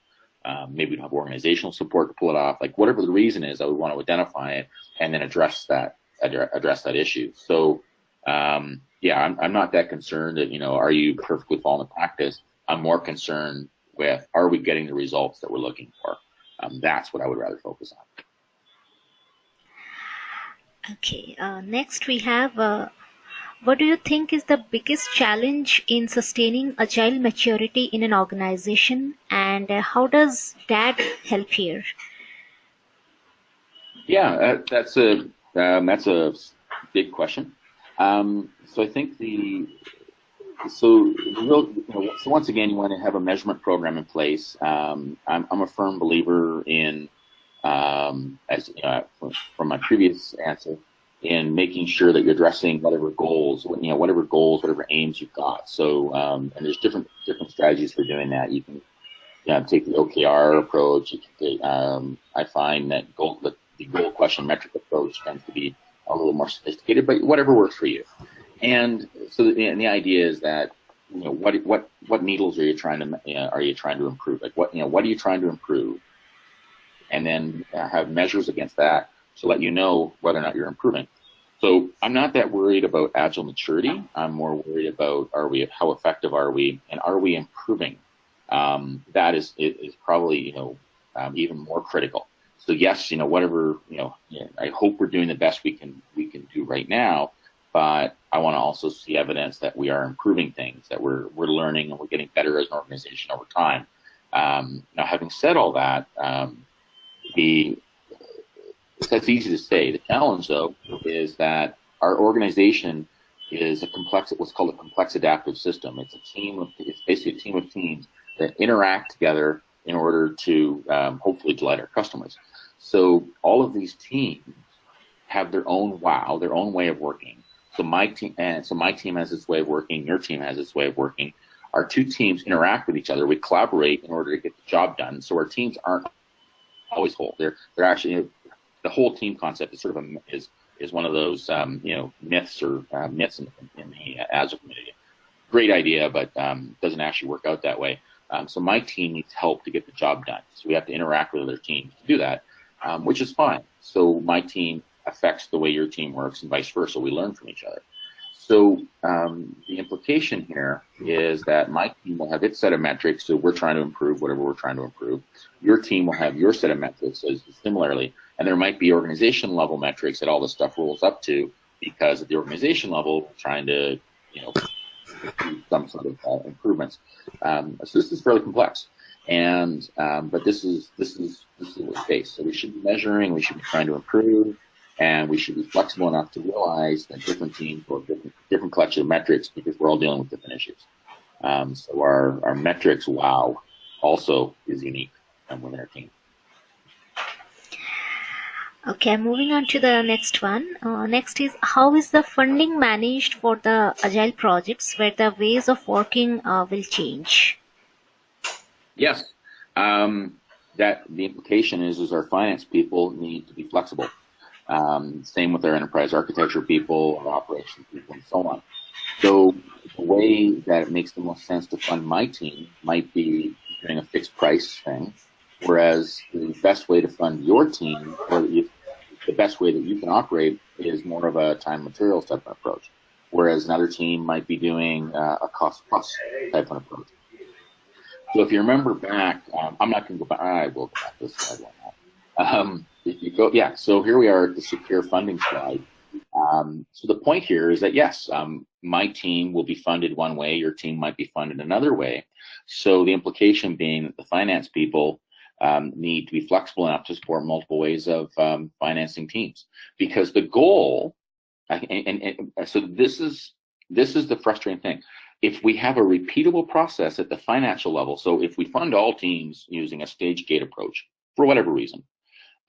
Um, maybe we don't have organizational support to pull it off. Like whatever the reason is, I would want to identify it and then address that address that issue. So um, yeah, I'm, I'm not that concerned that you know, are you perfectly following the practice? I'm more concerned with are we getting the results that we're looking for. Um, that's what I would rather focus on. Okay, uh, next we have uh, what do you think is the biggest challenge in sustaining agile maturity in an organization and uh, how does that help here? Yeah, uh, that's a um, that's a big question. Um, so I think the so real, you know, so once again, you want to have a measurement program in place. Um, I'm, I'm, a firm believer in, um, as you know, from my previous answer, in making sure that you're addressing whatever goals, you know, whatever goals, whatever aims you've got. So, um, and there's different different strategies for doing that. You can you know, take the OKR approach. Take, um, I find that goal, the, the goal question metric approach tends to be a little more sophisticated, but whatever works for you. And so, the, and the idea is that you know what what what needles are you trying to you know, are you trying to improve? Like what you know what are you trying to improve? And then have measures against that to let you know whether or not you're improving. So I'm not that worried about agile maturity. I'm more worried about are we how effective are we and are we improving? Um, that is is probably you know um, even more critical. So yes, you know whatever you know, I hope we're doing the best we can we can do right now, but I want to also see evidence that we are improving things, that we're we're learning and we're getting better as an organization over time. Um, now, having said all that, um, the that's easy to say. The challenge, though, is that our organization is a complex, what's called a complex adaptive system. It's a team of, it's basically a team of teams that interact together in order to um, hopefully delight our customers. So all of these teams have their own wow, their own way of working. So my team, and so my team has its way of working. Your team has its way of working. Our two teams interact with each other. We collaborate in order to get the job done. So our teams aren't always whole. They're they're actually the whole team concept is sort of a, is is one of those um, you know myths or uh, myths in, in the uh, Agile community. Great idea, but um, doesn't actually work out that way. Um, so my team needs help to get the job done. So we have to interact with other teams to do that, um, which is fine. So my team affects the way your team works and vice versa. We learn from each other. So um, the implication here is that my team will have its set of metrics, so we're trying to improve whatever we're trying to improve. Your team will have your set of metrics as similarly, and there might be organization level metrics that all this stuff rolls up to because at the organization level, we're trying to, you know, some sort of uh, improvements. Um, so this is fairly complex, and um, but this is this is this is we face. So we should be measuring, we should be trying to improve, and we should be flexible enough to realize that different teams will have different different collection of metrics because we're all dealing with different issues. Um, so our our metrics, wow, also is unique within our team. Okay, moving on to the next one. Uh, next is how is the funding managed for the agile projects where the ways of working uh, will change? Yes, um, that the implication is is our finance people need to be flexible. Um, same with our enterprise architecture people, our operations people, and so on. So the way that it makes the most sense to fund my team might be doing a fixed price thing Whereas the best way to fund your team, or the best way that you can operate, is more of a time materials type of approach. Whereas another team might be doing uh, a cost plus type of approach. So if you remember back, um, I'm not going to go back. I will go back this slide one um, if you go, yeah. So here we are at the secure funding slide. Um, so the point here is that yes, um, my team will be funded one way, your team might be funded another way. So the implication being that the finance people um, need to be flexible enough to support multiple ways of um, financing teams because the goal and, and, and, so this is this is the frustrating thing if we have a repeatable process at the financial level so if we fund all teams using a stage gate approach for whatever reason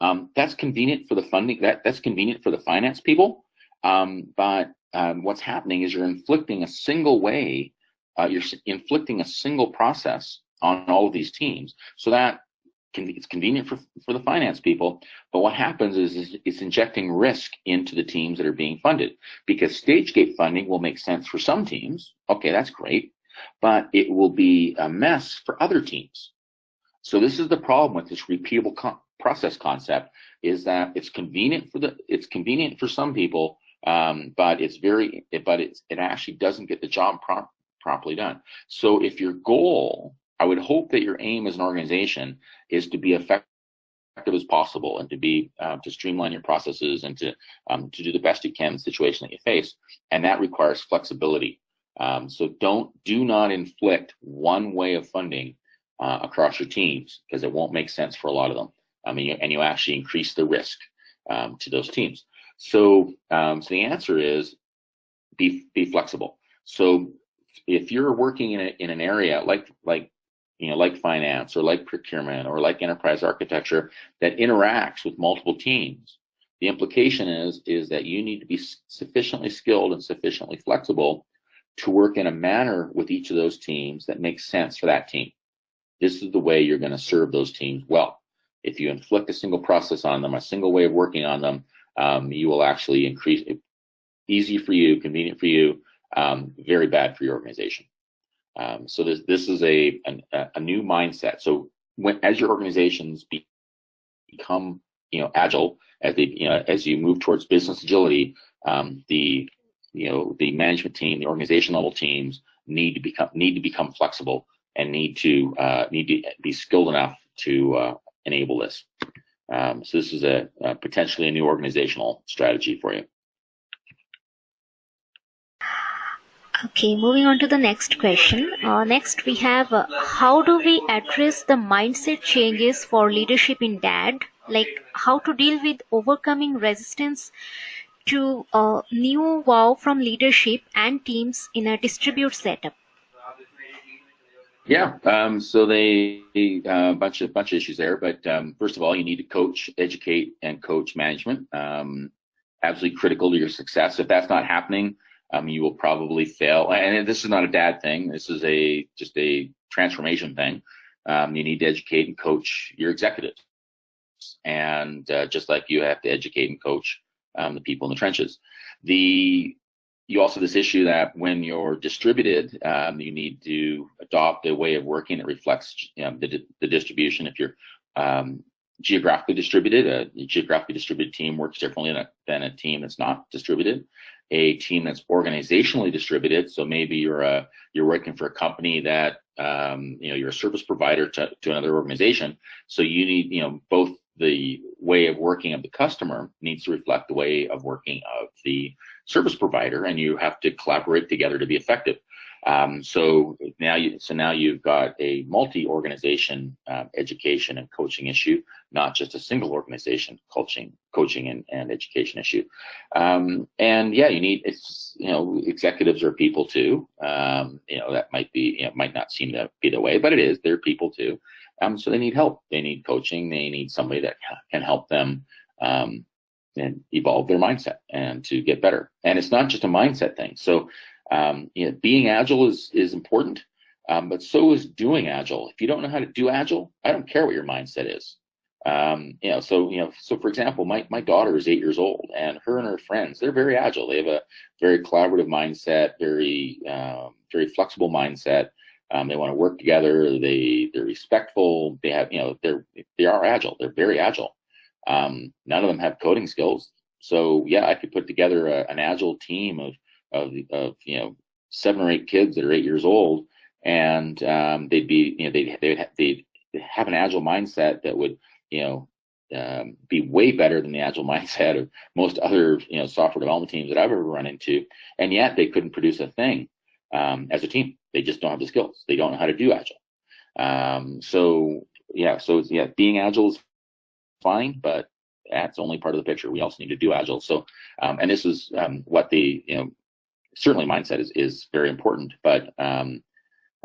um, that's convenient for the funding that that's convenient for the finance people um, but um, what's happening is you're inflicting a single way uh, you're inflicting a single process on all of these teams so that it's convenient for, for the finance people, but what happens is, is, it's injecting risk into the teams that are being funded because stage gate funding will make sense for some teams. Okay, that's great, but it will be a mess for other teams. So this is the problem with this repeatable process concept is that it's convenient for the it's convenient for some people, um, but it's very but it's it actually doesn't get the job pro properly done. So if your goal I would hope that your aim as an organization is to be effective as possible and to be uh, to streamline your processes and to um, to do the best you can in the situation that you face, and that requires flexibility. Um, so don't do not inflict one way of funding uh, across your teams because it won't make sense for a lot of them. I mean, and you actually increase the risk. um, to those teams. So, um, so the answer is be be flexible. So if you're working in a, in an area like like you know like finance or like procurement or like enterprise architecture that interacts with multiple teams, the implication is is that you need to be sufficiently skilled and sufficiently flexible to work in a manner with each of those teams that makes sense for that team. This is the way you're going to serve those teams well. If you inflict a single process on them, a single way of working on them, um, you will actually increase it. easy for you, convenient for you, um, very bad for your organization. Um, so this this is a, a, a new mindset. So when as your organizations be, become you know agile, as they you know as you move towards business agility, um, the you know the management team, the organization level teams need to become need to become flexible and need to uh, need to be skilled enough to uh, enable this. Um, so this is a, a potentially a new organizational strategy for you. Okay, moving on to the next question. Uh, next, we have uh, how do we address the mindset changes for leadership in DAD? Like how to deal with overcoming resistance to uh, new wow from leadership and teams in a distribute setup? Yeah, um, so they a uh, bunch of bunch of issues there, but um, first of all, you need to coach, educate, and coach management. Um, absolutely critical to your success. If that's not happening, um, you will probably fail. And this is not a DAD thing. This is a just a transformation thing. Um, you need to educate and coach your executives, and uh, just like you have to educate and coach um, the people in the trenches. The you also this issue that when you're distributed, um, you need to adopt a way of working that reflects know, the, the distribution. If you're um, geographically distributed, a geographically distributed team works differently than a, than a team that's not distributed a team that's organizationally distributed. So maybe you're a you're working for a company that um, you know you're a service provider to, to another organization. So you need you know both the way of working of the customer needs to reflect the way of working of the service provider, and you have to collaborate together to be effective. Um, so now you so now you've got a multi-organization uh, education and coaching issue, not just a single organization coaching coaching and, and education issue. Um, and yeah, you need it's you know executives are people too. Um, you know that might be you know might not seem to be the way, but it is. They're people too. Um, so they need help. They need coaching. They need somebody that can help them um, and evolve their mindset and to get better. And it's not just a mindset thing. So um, you know, being agile is is important, um, but so is doing agile. If you don't know how to do agile, I don't care what your mindset is. Um, you know, so you know, so for example, my my daughter is eight years old, and her and her friends they're very agile. They have a very collaborative mindset, very um, very flexible mindset. Um, they want to work together. They they're respectful. They have you know they're they are agile. They're very agile. Um, none of them have coding skills. So yeah, I could put together a, an agile team of of, of you know seven or eight kids that are eight years old, and um, they'd be you know they'd they'd they'd have an agile mindset that would you know um, be way better than the agile mindset of most other you know software development teams that I've ever run into, and yet they couldn't produce a thing um, as a team. They just don't have the skills. They don't know how to do agile. Um, so yeah, so yeah, being agile is fine, but that's only part of the picture. We also need to do agile. So, um, and this is um, what the you know certainly mindset is, is very important, but um,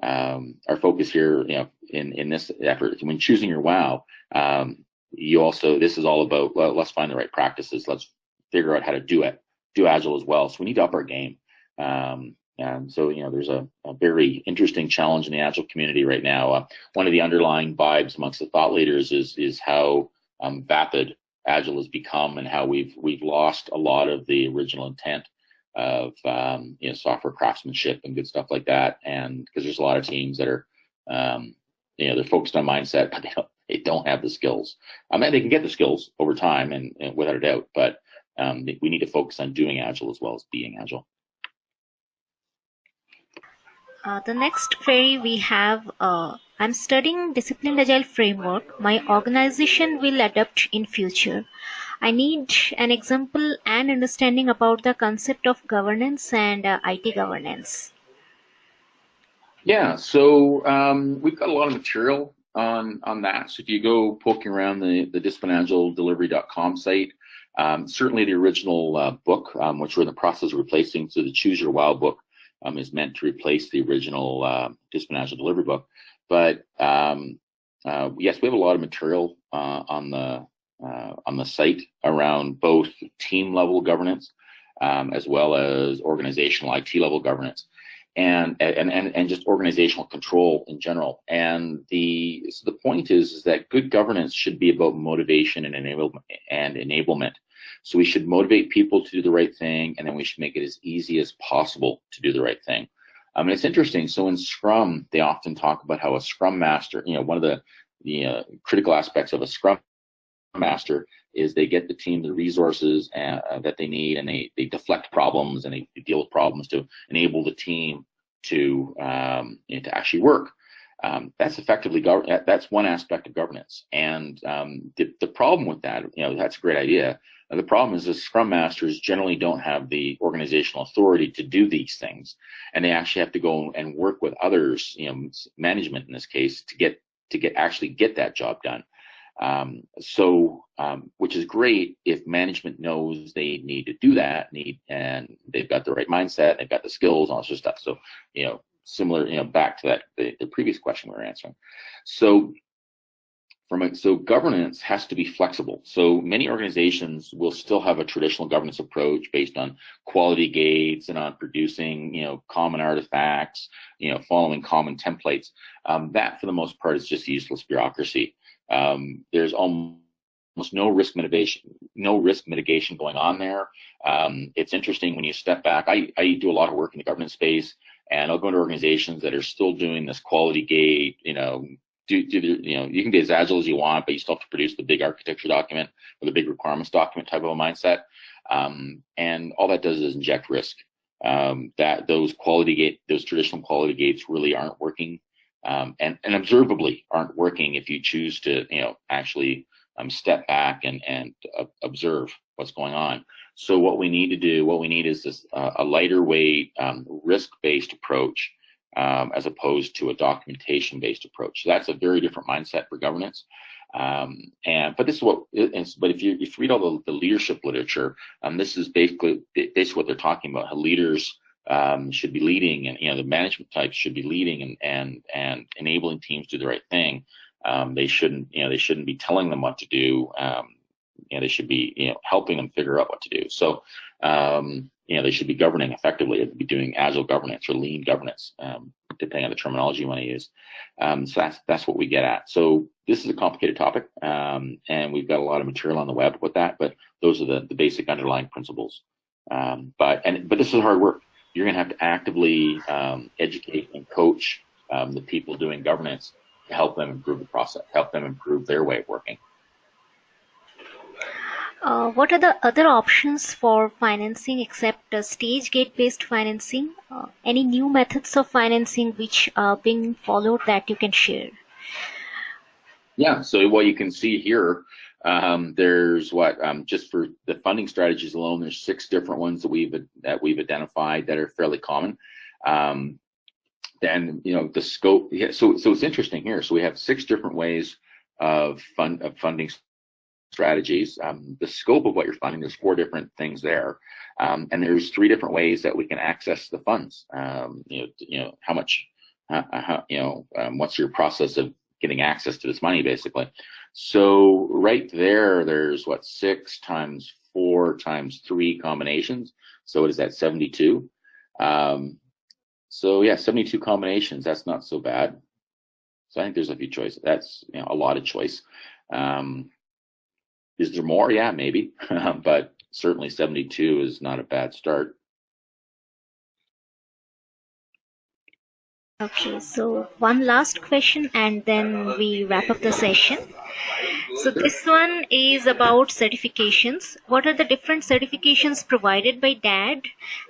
um, our focus here, you know, in, in this effort, when choosing your wow, um, you also, this is all about, well, let's find the right practices. Let's figure out how to do it, do Agile as well. So we need to up our game. Um, and so, you know, there's a, a, very interesting challenge in the Agile community right now. Uh, one of the underlying vibes amongst the thought leaders is, is how um, vapid Agile has become and how we've, we've lost a lot of the original intent of um, you know software craftsmanship and good stuff like that. And because there's a lot of teams that are um, you know they're focused on mindset, but they don't they don't have the skills. I mean, they can get the skills over time and, and without a doubt, but um, we need to focus on doing agile as well as being agile. Uh, the next query we have, uh, I'm studying disciplined agile framework. My organization will adopt in future. I need an example and understanding about the concept of governance and uh, IT governance. Yeah, so um, we've got a lot of material on on that. So if you go poking around the the disciplinedagiledelivery.com site, Um, certainly the original uh, book, um, which we're in the process of replacing, so the Choose Your Wow book um, is meant to replace the original uh, Agile Delivery book. But um, uh, yes, we have a lot of material uh, on the uh, on the site around both team level governance um, as well as organizational IT level governance and and and, and just organizational control in general. And the so the point is, is that good governance should be about motivation and enablement and enablement. So we should motivate people to do the right thing, and then we should make it as easy as possible to do the right thing. I mean, it's interesting. So in Scrum, they often talk about how a Scrum Master, you know, one of the the uh, critical aspects of a Scrum Master is they get the team the resources uh, that they need, and they they deflect problems and they deal with problems to enable the team to um, you know, to actually work. Um, that's effectively that's one aspect of governance. And um, the, the problem with that, you know, that's a great idea. The problem is the Scrum Masters generally don't have the organizational authority to do these things, and they actually have to go and work with others, you know, management in this case, to get to get actually get that job done. Um, so, um, which is great if management knows they need to do that, need and they've got the right mindset, they've got the skills, all this of stuff. So, you know, similar, you know, back to that the, the previous question we were answering. So, from a, so governance has to be flexible. So many organizations will still have a traditional governance approach based on quality gates and on producing, you know, common artifacts, you know, following common templates. Um, that, for the most part, is just useless bureaucracy. Um, there's almost no risk mitigation, no risk mitigation going on there. Um, it's interesting when you step back. I, I do a lot of work in the governance space, and I'll go into organizations that are still doing this quality gate. You know, do, do you know you can be as agile as you want, but you still have to produce the big architecture document or the big requirements document type of a mindset. Um, and all that does is inject risk. Um, that those quality gate, those traditional quality gates really aren't working um, and, and observably aren't working if you choose to, you know, actually um, step back and, and uh, observe what's going on. So what we need to do, what we need is this, uh, a lighter weight, um, risk-based approach um, as opposed to a documentation-based approach. So that's a very different mindset for governance. Um, and but this is what but if you if you read all the, the leadership literature, um, this is basically basically what they're talking about. How leaders um, should be leading, and you know the management types should be leading and and and enabling teams to do the right thing. Um, they shouldn't you know they shouldn't be telling them what to do. Um, you know they should be you know helping them figure out what to do. So um, you know they should be governing effectively. They'd be doing agile governance or lean governance, um, depending on the terminology you want to use. Um, so that's that's what we get at. So this is a complicated topic, and we've got a lot of material on the web with that. But those are the the basic underlying principles. but and but this is hard work you're going to have to actively um, educate and coach um, the people doing governance to help them improve the process, help them improve their way of working. Uh, what are the other options for financing except uh, stage gate based financing? Uh, any new methods of financing which are being followed that you can share? Yeah, so what you can see here um, there's what um, just for the funding strategies alone, there's six different ones that we've that we've identified that are fairly common. Um, then you know the scope. Yeah, so so it's interesting here. So we have six different ways of fund of funding strategies. Um, the scope of what you're funding, there's four different things there, um, and there's three different ways that we can access the funds. Um, you know, you know how much, uh, how, you know, um, what's your process of getting access to this money, basically. So right there, there's what, six times four times three combinations. So what is that, 72? Um, so yeah, 72 combinations, that's not so bad. So I think there's a few choices. That's you know, a lot of choice. Um, is there more? Yeah, maybe, but certainly 72 is not a bad start. Okay, so one last question and then we wrap up the session. So this one is about certifications. What are the different certifications provided by DAD?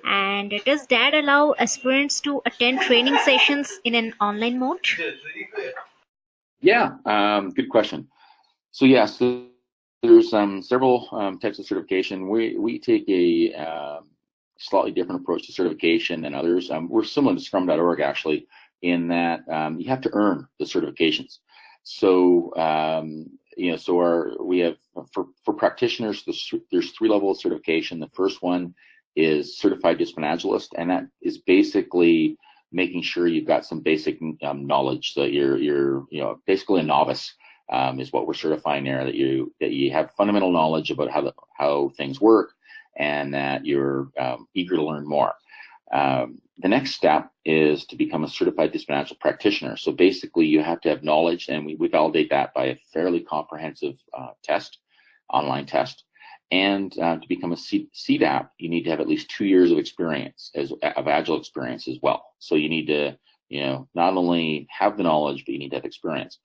And does DAD allow aspirants to attend training sessions in an online mode? Yeah, um, good question. So yes, yeah, there's um, several um, types of certification. We, we take a um, slightly different approach to certification than others. Um, we're similar to scrum.org actually in that um, you have to earn the certifications. So um, you know, so our we have for for practitioners, there's, there's three levels of certification. The first one is certified discipline and that is basically making sure you've got some basic knowledge. So you're you're you know basically a novice um, is what we're certifying there. That you that you have fundamental knowledge about how the, how things work, and that you're um, eager to learn more. Um, the next step is to become a certified agile practitioner. So basically, you have to have knowledge, and we, we validate that by a fairly comprehensive uh, test, online test. And uh, to become a C CDAP, you need to have at least two years of experience as of agile experience as well. So you need to, you know, not only have the knowledge, but you need to have experience.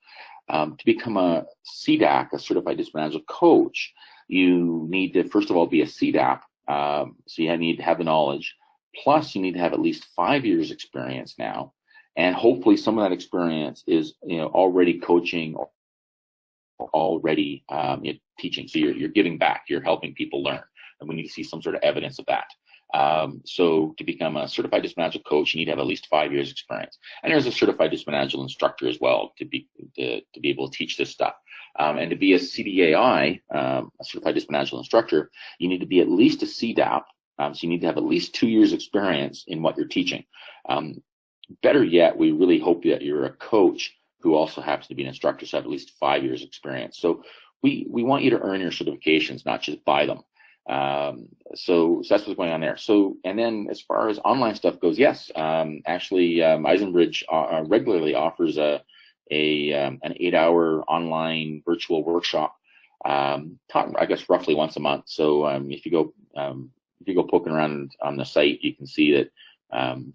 Um, to become a CDAC, a certified discipline agile coach, you need to first of all be a CDAP. Um, so you need to have the knowledge. Plus, you need to have at least five years experience now, and hopefully some of that experience is you know already coaching or already um, teaching. So you're, you're giving back, you're helping people learn, and we need to see some sort of evidence of that. Um, so to become a certified discipline coach, you need to have at least five years experience. And there's a certified discipline instructor as well to be to, to be able to teach this stuff. Um, and to be a CDAI, um, a certified discipline instructor, you need to be at least a CDAP. Um, so you need to have at least two years experience in what you're teaching. Um, better yet, we really hope that you're a coach who also happens to be an instructor, so have at least five years experience. So we, we want you to earn your certifications, not just buy them. Um, so, so, that's what's going on there. So, and then as far as online stuff goes, yes, um, actually, um, Eisenbridge uh, uh, regularly offers a, a um, an eight-hour online virtual workshop, um, taught, I guess roughly once a month. So, um, if you go if you go poking around on the site, you can see that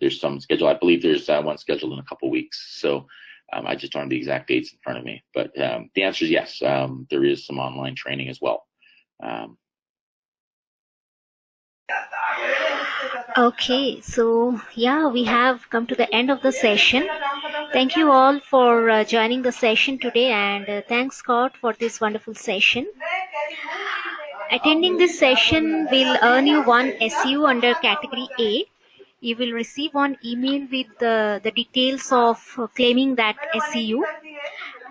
there's some schedule. I believe there's uh, one scheduled in a couple weeks. So. I just don't have the exact dates in front of me, but the answer is yes. there is some online training as well. Okay, so yeah, we have come to the end of the session. Thank you all for uh, joining the session today and uh, thanks Scott for this wonderful session. Attending this session will earn you one SEU under category A. You will receive one email with the, details of uh, claiming that SEU.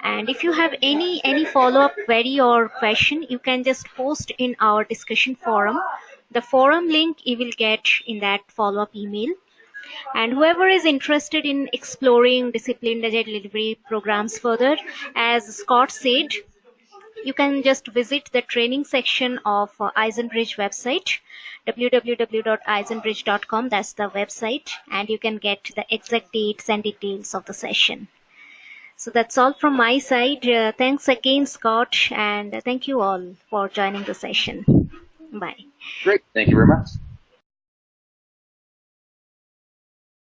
And if you have any any follow-up query or question, you can just post in our discussion forum the forum link you will get in that follow-up email. And whoever is interested in exploring disciplined agile delivery programs further, as Scott said, you can just visit the training section of uh, Eisenbridge website, www.eisenbridge.com. That's the website, and you can get the exact dates and details of the session. So that's all from my side. Uh, thanks again, Scott, and thank you all for joining the session. Bye. Great. Thank you very much.